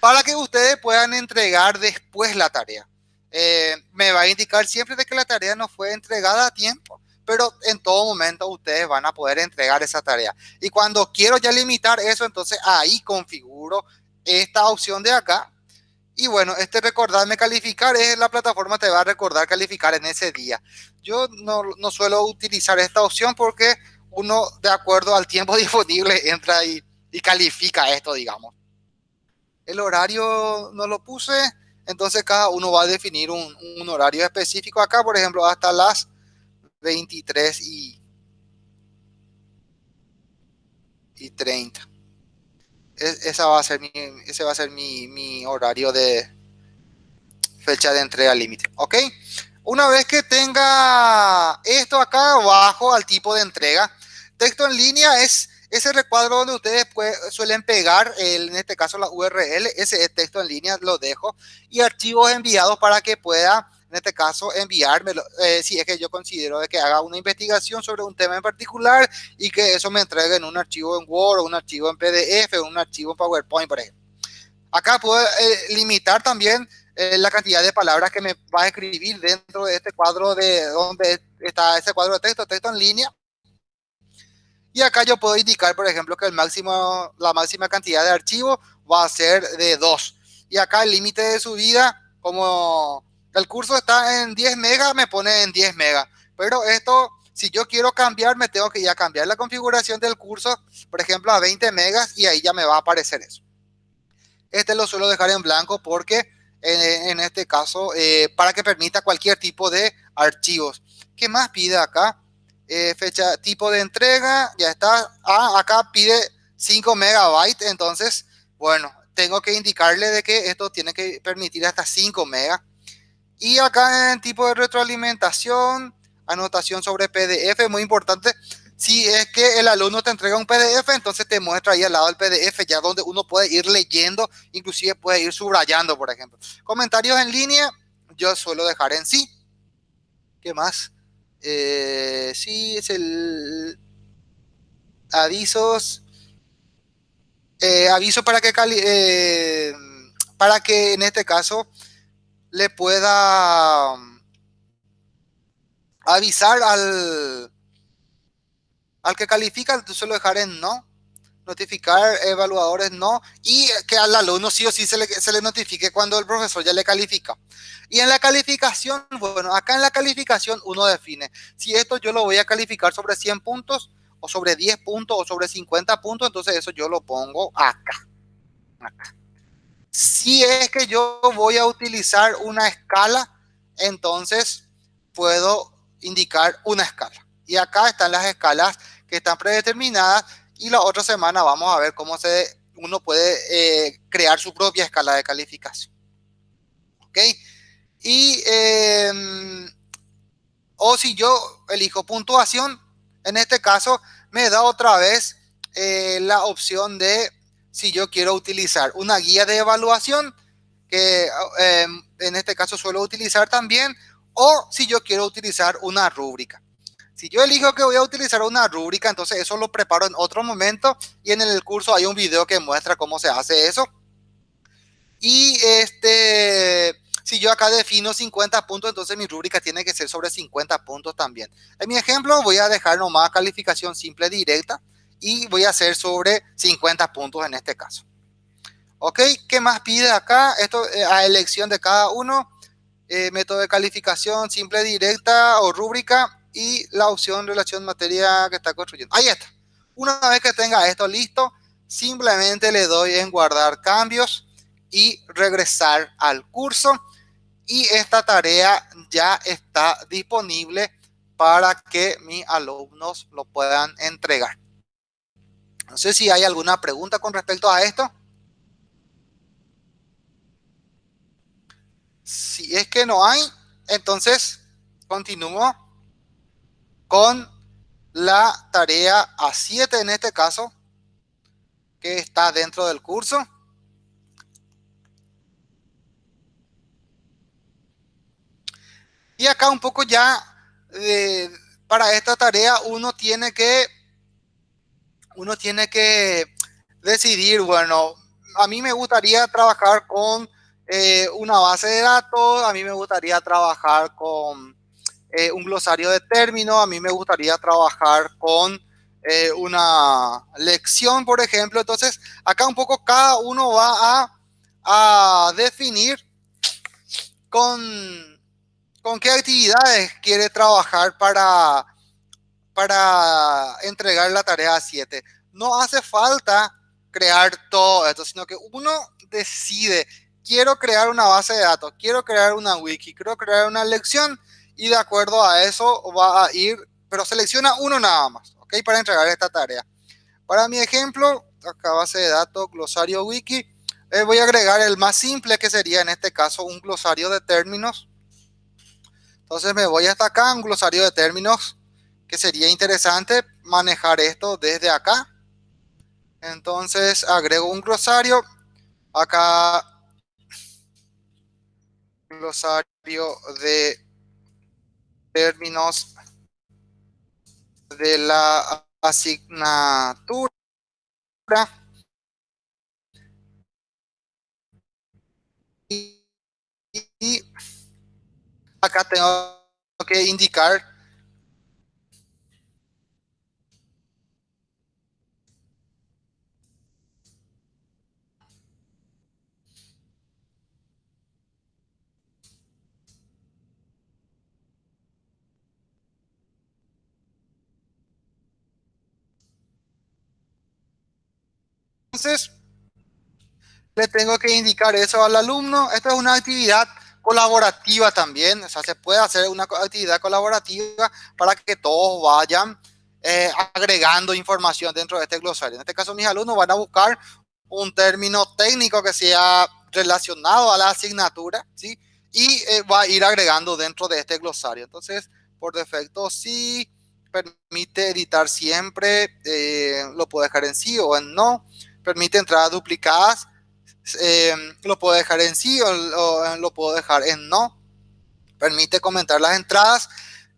[SPEAKER 1] para que ustedes puedan entregar después la tarea. Eh, me va a indicar siempre de que la tarea no fue entregada a tiempo pero en todo momento ustedes van a poder entregar esa tarea. Y cuando quiero ya limitar eso, entonces ahí configuro esta opción de acá. Y bueno, este recordarme calificar es la plataforma te va a recordar calificar en ese día. Yo no, suelo utilizar esta opción porque uno de acuerdo al tiempo *laughs* disponible entra y, califica esto, digamos. El horario no lo puse, entonces cada uno va a definir un, horario específico acá, por ejemplo, hasta las 23 y, y 30. Esa va a ser mi, ese va a ser mi, mi horario de fecha de entrega límite. ¿Ok? Una vez que tenga esto acá abajo al tipo de entrega, texto en línea es ese recuadro donde ustedes suelen pegar, en este caso la URL, ese texto en línea lo dejo, y archivos enviados para que pueda en este caso, enviármelo, eh, si es que yo considero de que haga una investigación sobre un tema en particular y que eso me entregue en un archivo en Word, un archivo en PDF, un archivo en PowerPoint, por ejemplo. Acá puedo eh, limitar también eh, la cantidad de palabras que me va a escribir dentro de este cuadro de donde está ese cuadro de texto, texto en línea. Y acá yo puedo indicar, por ejemplo, que el máximo, la máxima cantidad de archivos va a ser de 2. Y acá el límite de subida, como el curso está en 10 megas, me pone en 10 megas. Pero esto, si yo quiero cambiar, me tengo que ya cambiar la configuración del curso, por ejemplo, a 20 megas y ahí ya me va a aparecer eso. Este lo suelo dejar en blanco porque en, este caso, eh, para que permita cualquier tipo de archivos. ¿Qué más pide acá? Eh, fecha, tipo de entrega, ya está. Ah, acá pide 5 megabytes, entonces, bueno, tengo que indicarle de que esto tiene que permitir hasta 5 megas. Y acá en tipo de retroalimentación, anotación sobre PDF, muy importante. Si es que el alumno te entrega un PDF, entonces te muestra ahí al lado del PDF, ya donde uno puede ir leyendo, inclusive puede ir subrayando, por ejemplo. Comentarios en línea, yo suelo dejar en sí. ¿Qué más? Eh, sí, es el avisos. Eh, aviso para que eh, para que en este caso le pueda um, avisar al al que califica, se lo dejar en no notificar evaluadores no, y que al alumno sí o sí se le, se le notifique cuando el profesor ya le califica. Y en la calificación, bueno, acá en la calificación uno define si esto yo lo voy a calificar sobre 100 puntos, o sobre 10 puntos, o sobre 50 puntos, entonces eso yo lo pongo acá. acá. Si es que yo voy a utilizar una escala, entonces puedo indicar una escala. Y acá están las escalas que están predeterminadas y la otra semana vamos a ver cómo se, uno puede eh, crear su propia escala de calificación. ¿Ok? Y, em, o si yo elijo puntuación, en este caso me da otra vez eh, la opción de si yo quiero utilizar una guía de evaluación, que em, en este caso suelo utilizar también, o si yo quiero utilizar una rúbrica. Si yo elijo que voy a utilizar una rúbrica, entonces eso lo preparo en otro momento y en el curso hay un video que muestra cómo se hace eso. Y este, si yo acá defino 50 puntos, entonces mi rúbrica tiene que ser sobre 50 puntos también. En mi ejemplo voy a dejar nomás calificación simple directa y voy a hacer sobre 50 puntos en este caso. Ok, ¿qué más pide acá? Esto eh, a elección de cada uno. Eh, método de calificación simple directa o rúbrica y la opción relación materia que está construyendo. Ahí está. Una vez que tenga esto listo, simplemente le doy en guardar cambios y regresar al curso. Y esta tarea ya está disponible para que mis alumnos lo puedan entregar. No sé si hay alguna pregunta con respecto a esto. Si es que no hay, entonces continúo con la tarea A7 en este caso, que está dentro del curso. Y acá un poco ya, eh, para esta tarea uno tiene que, uno tiene que decidir, bueno, a mí me gustaría trabajar con eh, una base de datos, a mí me gustaría trabajar con eh, un glosario de términos, a mí me gustaría trabajar con eh, una lección, por ejemplo. Entonces, acá un poco cada uno va a, definir con, con qué actividades quiere trabajar para, para entregar la tarea 7. No hace falta crear todo esto, sino que uno decide, quiero crear una base de datos, quiero crear una wiki, quiero crear una lección, y de acuerdo a eso va a ir, pero selecciona uno nada más, ¿ok? Para entregar esta tarea. Para mi ejemplo, acá base de datos, glosario wiki, eh, voy a agregar el más simple que sería en este caso un glosario de términos. Entonces me voy hasta acá, un glosario de términos, que sería interesante manejar esto desde acá. Entonces agrego un glosario, acá glosario de términos de la asignatura. Y, acá tengo que indicar Entonces, le tengo que indicar eso al alumno. Esta es una actividad colaborativa también, o sea, se puede hacer una actividad colaborativa para que todos vayan eh, agregando información dentro de este glosario. En este caso, mis alumnos van a buscar un término técnico que sea relacionado a la asignatura, ¿sí? Y eh, va a ir agregando dentro de este glosario. Entonces, por defecto, sí permite editar siempre, eh, lo puedo dejar en sí o en no permite entradas duplicadas, eh, lo puedo dejar en sí o, lo puedo dejar en no. Permite comentar las entradas.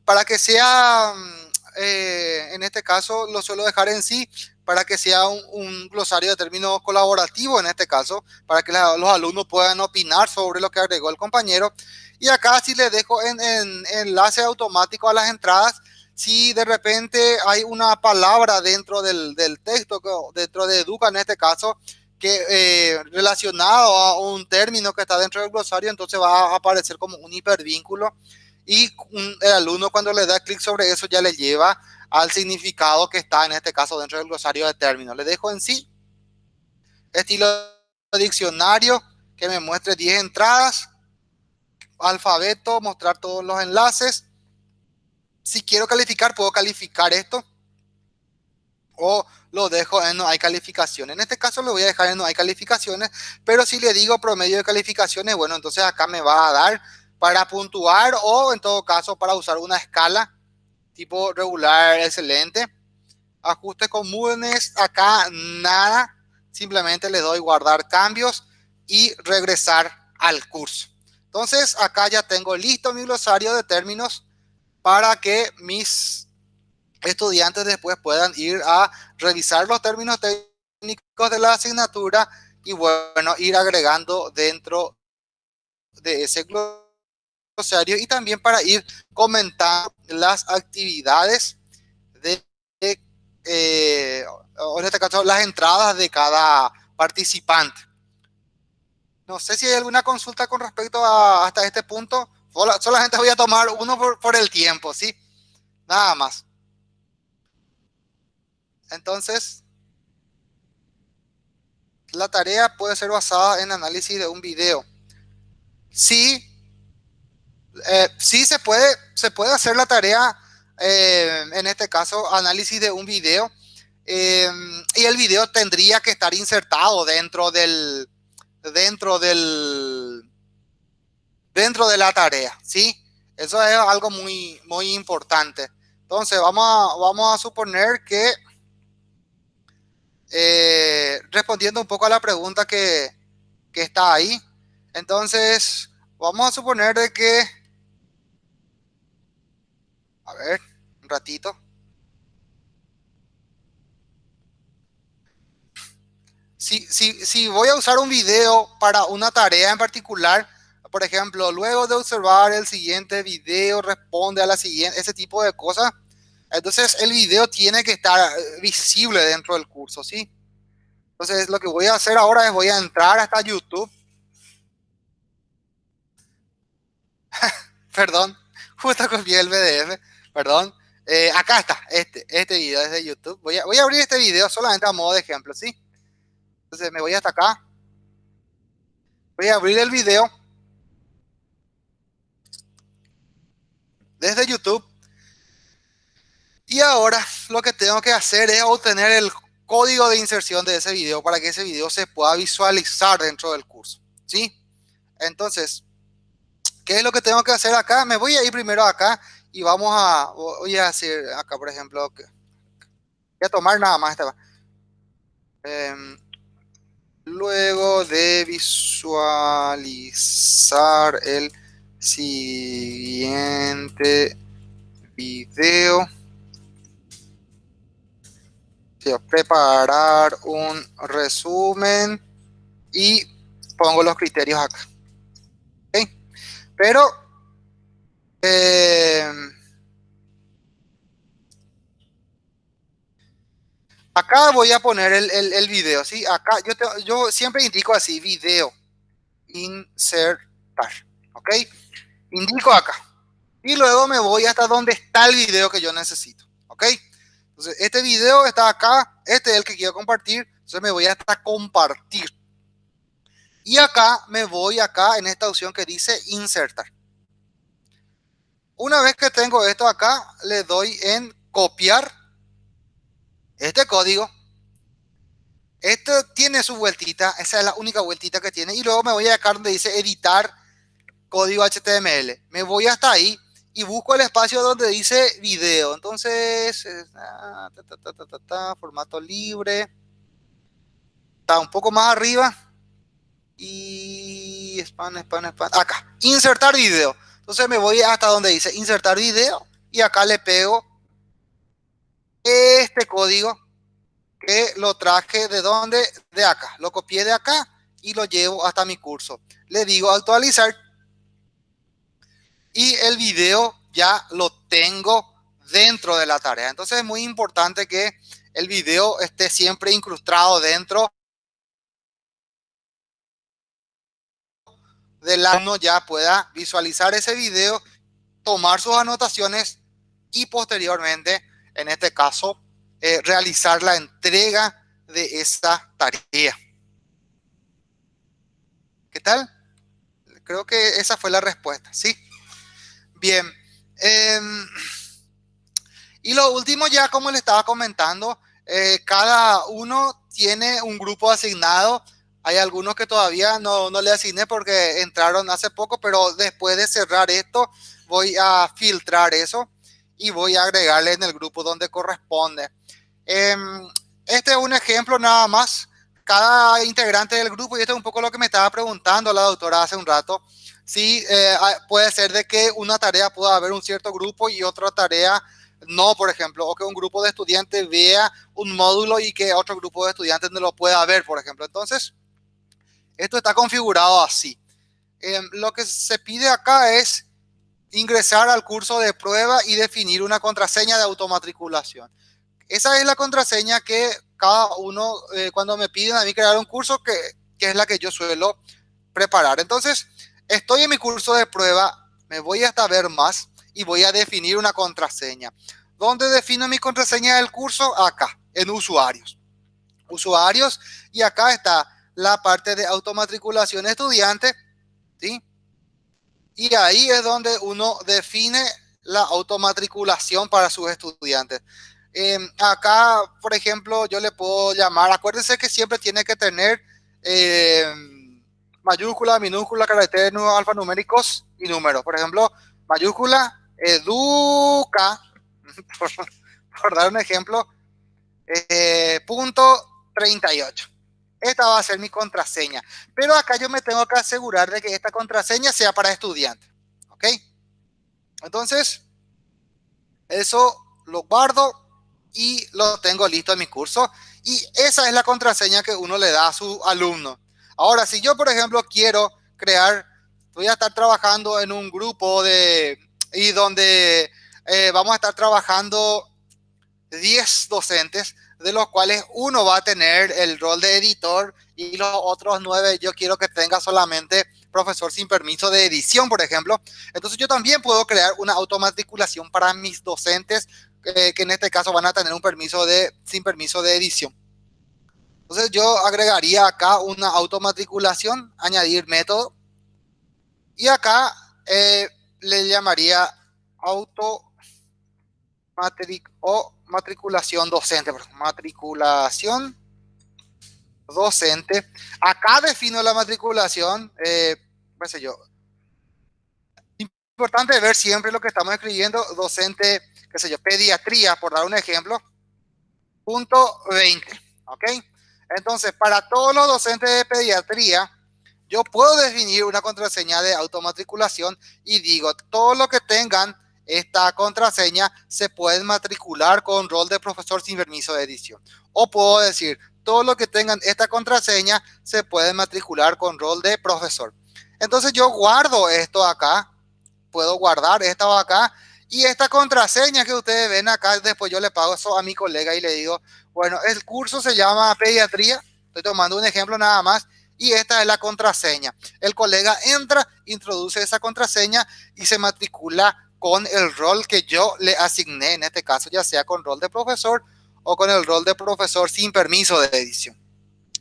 [SPEAKER 1] para que sea, mm, eh, en este caso lo suelo dejar en sí, para que sea un, glosario de términos colaborativo en este caso, para que los alumnos puedan opinar sobre lo que agregó el compañero. Y acá sí le dejo en, enlace automático a las entradas, si de repente hay una palabra dentro del, texto, dentro de Educa en este caso, que eh, relacionado a un término que está dentro del glosario, entonces va a aparecer como un hipervínculo y el alumno cuando le da clic sobre eso ya le lleva al significado que está en este caso dentro del glosario de términos. Le dejo en sí estilo diccionario que me muestre 10 entradas, alfabeto, mostrar todos los enlaces. Si quiero calificar, puedo calificar esto o lo dejo en no hay calificaciones. En este caso lo voy a dejar en no hay calificaciones, pero si le digo promedio de calificaciones, bueno, entonces acá me va a dar para puntuar o en todo caso para usar una escala tipo regular, excelente. Ajustes comunes, acá nada, simplemente le doy guardar cambios y regresar al curso. Entonces acá ya tengo listo mi glosario de términos para que mis estudiantes después puedan ir a revisar los términos técnicos de la asignatura y bueno, ir agregando dentro de ese glosario y también para ir comentando las actividades de, eh, en este caso, las entradas de cada participante. No sé si hay alguna consulta con respecto a hasta este punto. Solamente voy a tomar uno por, el tiempo, ¿sí? Nada más. Entonces, la tarea puede ser basada en análisis de un video. Sí, eh, sí se puede, se puede hacer la tarea, eh, en este caso, análisis de un video. Eh, y el video tendría que estar insertado dentro del, dentro del, dentro de la tarea, ¿sí? Eso es algo muy, muy importante. Entonces, vamos a, vamos a suponer que, respondiendo un poco a la pregunta que, que está ahí, entonces, vamos a suponer de que a ver, un ratito. Si, si voy a usar un video para una tarea en particular, por ejemplo, luego de observar el siguiente video, responde a la siguiente, ese tipo de cosas, entonces el video tiene que estar eh, visible dentro del curso, ¿sí? Entonces lo que voy a hacer ahora es voy a entrar hasta YouTube. *laughs* Perdón, justo copié el PDF perdón. Eh, acá está, este, este video es de YouTube. Voy a, voy a abrir este video solamente a modo de ejemplo, ¿sí? Entonces me voy hasta acá. Voy a abrir el video. Desde YouTube. Y ahora lo que tengo que hacer es obtener el código de inserción de ese video para que ese video se pueda visualizar dentro del curso, ¿sí? Entonces, ¿qué es lo que tengo que hacer acá? Me voy a ir primero acá y vamos a, voy a hacer acá, por ejemplo, voy a tomar nada más esta. Em, luego de visualizar el siguiente video, preparar un resumen y pongo los criterios acá. Pero eh, acá voy a poner el, el, video, ¿sí? Acá yo, yo siempre indico así, video, insertar, ¿ok? Indico acá. Y luego me voy hasta donde está el video que yo necesito, ¿ok? Entonces, este video está acá, este es el que quiero compartir, entonces me voy hasta compartir. Y acá me voy acá en esta opción que dice insertar. Una vez que tengo esto acá, le doy en copiar este código. Esto tiene su vueltita, esa es la única vueltita que tiene. Y luego me voy a acá donde dice editar código HTML. Me voy hasta ahí y busco el espacio donde dice video. Entonces, ah, formato libre. Está un poco más arriba. Y spam, spam. Acá, insertar video. Entonces me voy hasta donde dice insertar video y acá le pego este código que lo traje de dónde, de acá. Lo copié de acá y lo llevo hasta mi curso. Le digo actualizar y el video ya lo tengo dentro de la tarea. Entonces es muy importante que el video esté siempre incrustado dentro del alumno ya pueda visualizar ese video, tomar sus anotaciones y posteriormente, en este caso, eh, realizar la entrega de esa tarea. ¿Qué tal? Creo que esa fue la respuesta, ¿sí? Bien. Em, y lo último ya, como le estaba comentando, eh, cada uno tiene un grupo asignado. Hay algunos que todavía no, no le asigné porque entraron hace poco, pero después de cerrar esto, voy a filtrar eso y voy a agregarle en el grupo donde corresponde. Em, este es un ejemplo nada más. Cada integrante del grupo, y esto es un poco lo que me estaba preguntando la doctora hace un rato, sí eh, puede ser de que una tarea pueda haber un cierto grupo y otra tarea no, por ejemplo, o que un grupo de estudiantes vea un módulo y que otro grupo de estudiantes no lo pueda ver, por ejemplo. Entonces, esto está configurado así. Em, lo que se pide acá es ingresar al curso de prueba y definir una contraseña de automatriculación. Esa es la contraseña que cada uno, eh, cuando me piden a mí crear un curso, que, que, es la que yo suelo preparar. Entonces, estoy en mi curso de prueba, me voy hasta ver más y voy a definir una contraseña. ¿Dónde defino mi contraseña del curso? Acá, en usuarios. Usuarios, y acá está la parte de automatriculación estudiante, ¿sí? Y ahí es donde uno define la automatriculación para sus estudiantes. Em, acá, por ejemplo, yo le puedo llamar, acuérdense que siempre tiene que tener em, mayúscula, minúscula, caracteres alfanuméricos y números. Por ejemplo, mayúscula, educa, *laughs* por, dar un ejemplo, eh, punto 38. Esta va a ser mi contraseña. Pero acá yo me tengo que asegurar de que esta contraseña sea para estudiantes. ¿Ok? Entonces, eso lo guardo y lo tengo listo en mi curso. Y esa es la contraseña que uno le da a su alumno. Ahora, si yo, por ejemplo, quiero crear, voy a estar trabajando en un grupo de, y donde eh, vamos a estar trabajando 10 docentes, de los cuales uno va a tener el rol de editor y los otros nueve yo quiero que tenga solamente profesor sin permiso de edición, por ejemplo. Entonces yo también puedo crear una automatriculación para mis docentes eh, que en este caso van a tener un permiso de sin permiso de edición. Entonces yo agregaría acá una automatriculación, añadir método y acá eh, le llamaría auto o matriculación docente, matriculación docente. Acá defino la matriculación, eh, sé yo. Importante ver siempre lo que estamos escribiendo, docente, qué sé yo, pediatría, por dar un ejemplo, punto 20, ¿ok? Entonces, para todos los docentes de pediatría, yo puedo definir una contraseña de automatriculación y digo, todo lo que tengan esta contraseña se pueden matricular con rol de profesor sin permiso de edición. O puedo decir, todo lo que tengan esta contraseña se pueden matricular con rol de profesor. Entonces yo guardo esto acá, puedo guardar esto acá y esta contraseña que ustedes ven acá, después yo le pago eso a mi colega y le digo, bueno, el curso se llama pediatría, estoy tomando un ejemplo nada más, y esta es la contraseña. El colega entra, introduce esa contraseña y se matricula con el rol que yo le asigné, en este caso ya sea con rol de profesor o con el rol de profesor sin permiso de edición.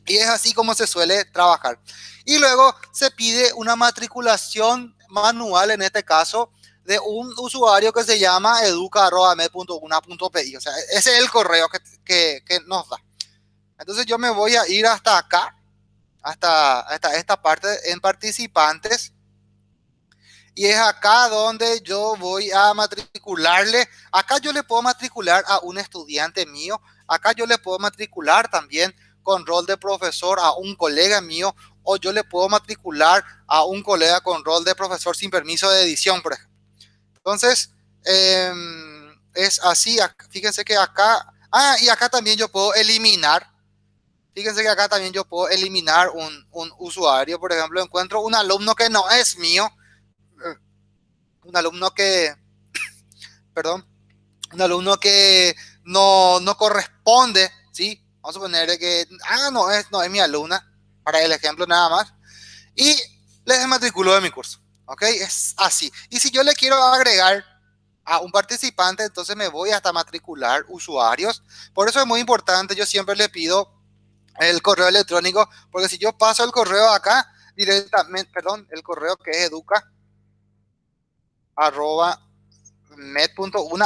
[SPEAKER 1] Y es así como se suele trabajar. Y luego se pide una matriculación manual, en este caso, de un usuario que se llama educa.med.una.pi. O sea, ese es el correo que, que, que, nos da. Entonces yo me voy a ir hasta acá, hasta, hasta esta parte en participantes y es acá donde yo voy a matricularle. Acá yo le puedo matricular a un estudiante mío. Acá yo le puedo matricular también con rol de profesor a un colega mío o yo le puedo matricular a un colega con rol de profesor sin permiso de edición, por ejemplo. Entonces, em, es así. Fíjense que acá, ah, y acá también yo puedo eliminar. Fíjense que acá también yo puedo eliminar un, un usuario. Por ejemplo, encuentro un alumno que no es mío. eh, Un alumno que, *coughs* perdón, un alumno que no, no corresponde, ¿sí? Vamos a poner que, ah, no es, no es mi alumna, para el ejemplo nada más. Y le desmatriculo de mi curso, ¿ok? Es así. Y si yo le quiero agregar a un participante, entonces me voy hasta matricular usuarios. Por eso es muy importante, yo siempre le pido el correo electrónico, porque si yo paso el correo acá, directamente, perdón, el correo que es educa, arroba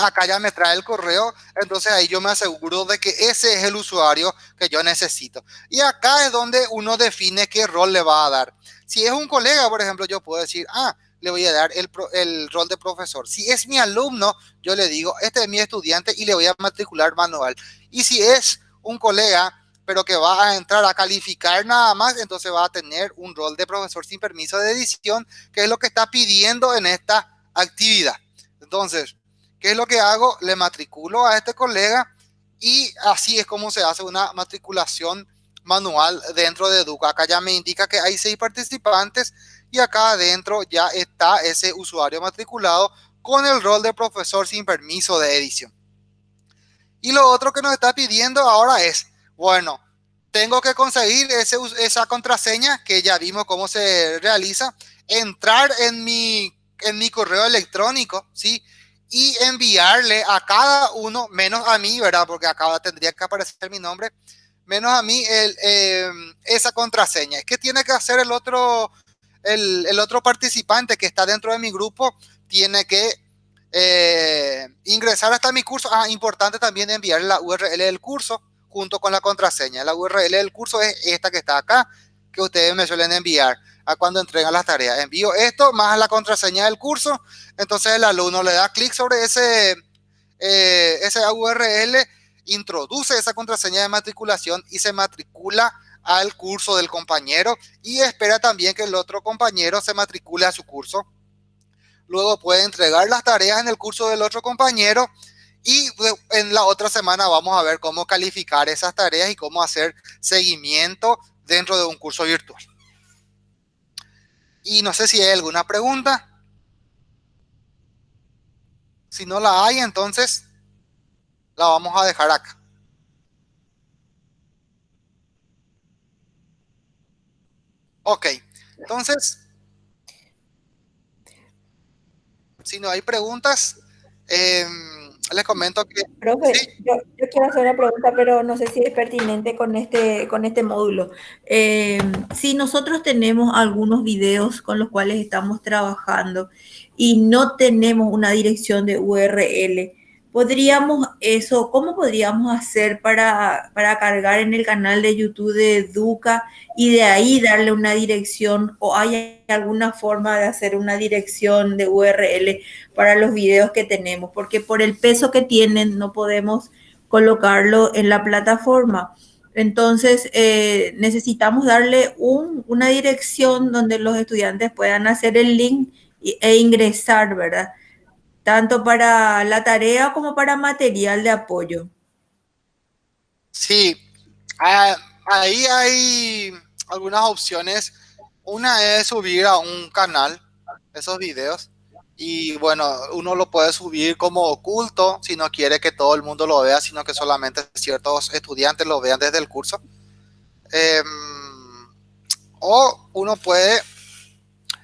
[SPEAKER 1] acá ya me trae el correo, entonces ahí yo me aseguro de que ese es el usuario que yo necesito. Y acá es donde uno define qué rol le va a dar. Si es un colega, por ejemplo, yo puedo decir, ah, le voy a dar el, rol de profesor. Si es mi alumno, yo le digo, este es mi estudiante y le voy a matricular manual. Y si es un colega, pero que va a entrar a calificar nada más, entonces va a tener un rol de profesor sin permiso de edición, que es lo que está pidiendo en esta actividad. Entonces, ¿qué es lo que hago? Le matriculo a este colega y así es como se hace una matriculación manual dentro de Educa. Acá ya me indica que hay seis participantes y acá adentro ya está ese usuario matriculado con el rol de profesor sin permiso de edición. Y lo otro que nos está pidiendo ahora es, bueno, tengo que conseguir ese, esa contraseña que ya vimos cómo se realiza, entrar en mi, en mi correo electrónico, ¿sí? Y enviarle a cada uno, menos a mí, ¿verdad? Porque acá tendría que aparecer mi nombre, menos a mí, eh, esa contraseña. ¿Qué tiene que hacer el otro, el, otro participante que está dentro de mi grupo? Tiene que eh, ingresar hasta mi curso. Ah, importante también enviar la URL del curso junto con la contraseña. La URL del curso es esta que está acá, que ustedes me suelen enviar a cuando entregan las tareas. Envío esto más la contraseña del curso. Entonces el alumno le da clic sobre ese, eh, ese URL, introduce esa contraseña de matriculación y se matricula al curso del compañero y espera también que el otro compañero se matricule a su curso. Luego puede entregar las tareas en el curso del otro compañero y en la otra semana vamos a ver cómo calificar esas tareas y cómo hacer seguimiento dentro de un curso virtual. Y no sé si hay alguna pregunta. Si no la hay, entonces la vamos a dejar acá. Ok, entonces, si no hay preguntas, eh, les comento que...
[SPEAKER 4] Profe, ¿sí? yo, yo, quiero hacer una pregunta, pero no sé si es pertinente con este, con este módulo. Eh, si nosotros tenemos algunos videos con los cuales estamos trabajando y no tenemos una dirección de URL, ¿podríamos eso, cómo podríamos hacer para, para cargar en el canal de YouTube de Educa y de ahí darle una dirección o hay alguna forma de hacer una dirección de URL para los videos que tenemos? Porque por el peso que tienen no podemos colocarlo en la plataforma. Entonces, eh, necesitamos darle un, una dirección donde los estudiantes puedan hacer el link e ingresar, ¿verdad? Tanto para la tarea como para material de apoyo.
[SPEAKER 1] Sí, ahí hay algunas opciones. Una es subir a un canal esos videos y bueno, uno lo puede subir como oculto si no quiere que todo el mundo lo vea, sino que solamente ciertos estudiantes lo vean desde el curso. Eh, o uno puede,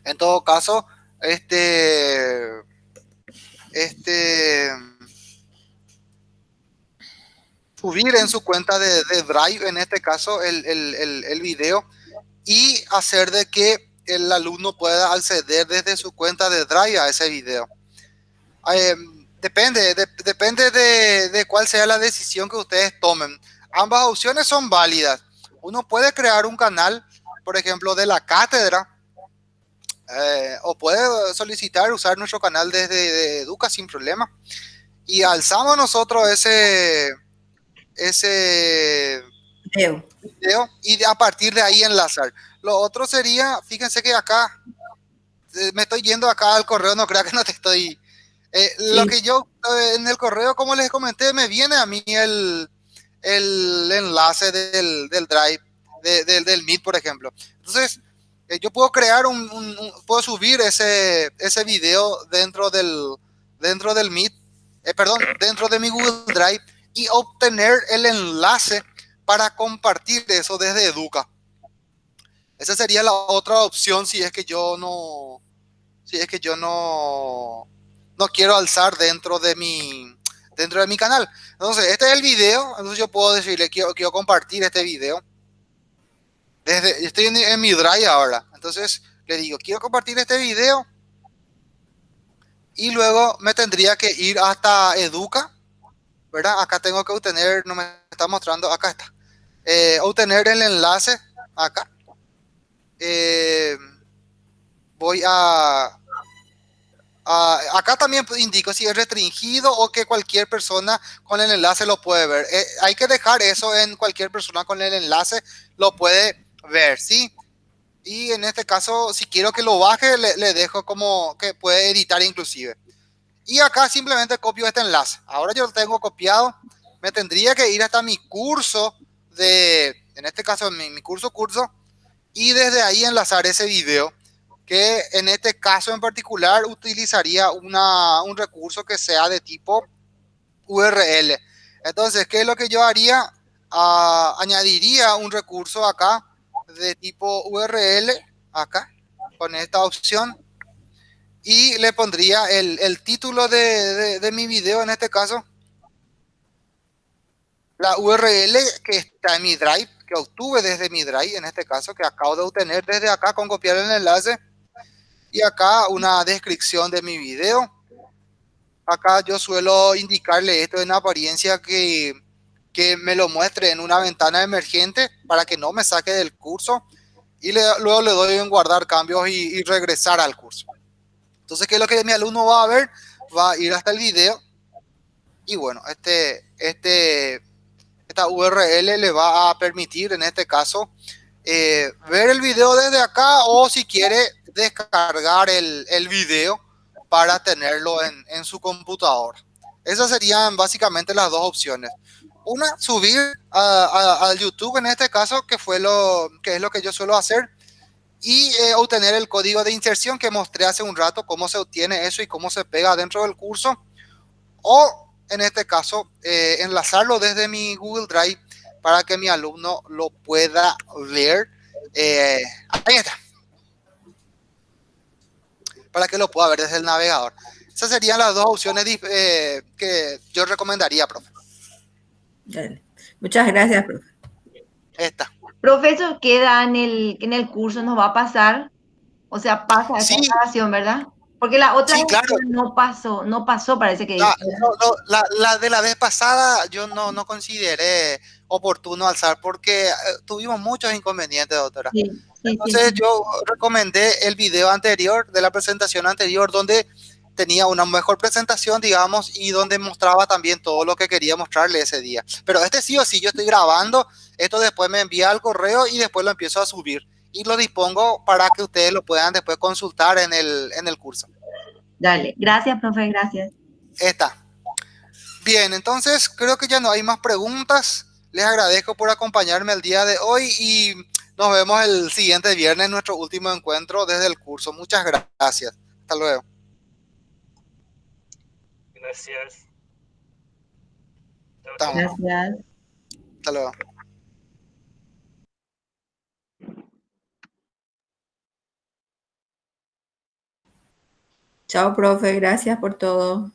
[SPEAKER 1] en todo caso, este este subir en su cuenta de, Drive, en este caso, el, video y hacer de que el alumno pueda acceder desde su cuenta de Drive a ese video. Eh, depende, de, depende de, de cuál sea la decisión que ustedes tomen. Ambas opciones son válidas. Uno puede crear un canal, por ejemplo, de la cátedra, eh, o puede solicitar usar nuestro canal desde de Educa sin problema. Y alzamos nosotros ese, ese
[SPEAKER 4] video.
[SPEAKER 1] video y a partir de ahí enlazar. Lo otro sería, fíjense que acá, eh, me estoy yendo acá al correo, no crea que no te estoy Eh, Lo que yo en el correo, como les comenté, me viene a mí el, el enlace del, del Drive, del, del Meet, por ejemplo. Entonces, eh, yo puedo crear un, un, puedo subir ese, ese video dentro del, dentro del Meet, eh, perdón, *clears throat* dentro de mi Google Drive y obtener el enlace para compartir eso desde Educa. Esa sería la otra opción si es que yo no, si es que yo no, no quiero alzar dentro de mi, dentro de mi canal. Entonces, este es el video, entonces yo puedo decirle, quiero, quiero compartir este video. Desde, estoy en, en mi Drive ahora, entonces le digo, quiero compartir este video y luego me tendría que ir hasta Educa, ¿verdad? Acá tengo que obtener, no me está mostrando, acá está, eh, obtener el enlace acá. Eh, voy a, acá también indico si es restringido o que cualquier persona con el enlace lo puede ver. Eh, hay que dejar eso en cualquier persona con el enlace lo puede ver, ¿sí? y en este caso, si quiero que lo baje, le, dejo como que puede editar inclusive. Y acá simplemente copio este enlace. Ahora yo lo tengo copiado. Me tendría que ir hasta mi curso de, en este caso, mi, curso curso, y desde ahí enlazar ese video, que en este caso en particular utilizaría una, un recurso que sea de tipo URL. Entonces, ¿qué es lo que yo haría? Uh, añadiría un recurso acá de tipo URL acá con esta opción. Y le pondría el, el título de, de, de, mi video en este caso. La URL que está en mi drive que obtuve desde mi drive en este caso que acabo de obtener desde acá con copiar el enlace. Y acá una descripción de mi video. Acá yo suelo indicarle esto en apariencia que que me lo muestre en una ventana emergente para que no me saque del curso y luego le doy en guardar cambios y, y, regresar al curso. Entonces, ¿qué es lo que mi alumno va a ver? Va a ir hasta el video y bueno, este, este, esta URL le va a permitir en este caso eh, ver el video desde acá o si quiere descargar el, el video para tenerlo en, en su computadora. Esas serían básicamente las dos opciones una, subir a, a, a, YouTube en este caso, que fue lo que es lo que yo suelo hacer, y eh, obtener el código de inserción que mostré hace un rato, cómo se obtiene eso y cómo se pega dentro del curso, o en este caso, eh, enlazarlo desde mi Google Drive para que mi alumno lo pueda ver. Eh, ahí está. Para que lo pueda ver desde el navegador. Esas serían las dos opciones que yo recomendaría, profe.
[SPEAKER 4] Dale. Muchas gracias, profe.
[SPEAKER 1] Esta.
[SPEAKER 3] Profesor, queda en el, en el curso, nos va a pasar. O sea, pasa esa
[SPEAKER 1] Sí.
[SPEAKER 3] grabación, ¿verdad? Porque la otra
[SPEAKER 1] Sí, claro.
[SPEAKER 3] no pasó, no pasó, parece que
[SPEAKER 1] La, no, no, la, la de la vez pasada yo no, no consideré oportuno alzar porque eh, tuvimos muchos inconvenientes, doctora.
[SPEAKER 3] Sí, sí, sí,
[SPEAKER 1] Entonces
[SPEAKER 3] sí.
[SPEAKER 1] yo recomendé el video anterior de la presentación anterior donde tenía una mejor presentación, digamos, y donde mostraba también todo lo que quería mostrarle ese día. Pero este sí o sí, yo estoy grabando, esto después me envía al correo y después lo empiezo a subir. Y lo dispongo para que ustedes lo puedan después consultar en el, en el curso.
[SPEAKER 3] Dale, gracias, profe, gracias.
[SPEAKER 1] Está. Bien, entonces creo que ya no hay más preguntas. Les agradezco por acompañarme el día de hoy y nos vemos el siguiente viernes en nuestro último encuentro desde el curso. Muchas gracias. Hasta luego.
[SPEAKER 2] Gracias. Chao,
[SPEAKER 1] Estamos.
[SPEAKER 3] Gracias.
[SPEAKER 1] Hasta luego.
[SPEAKER 4] Chao, profe. Gracias por todo.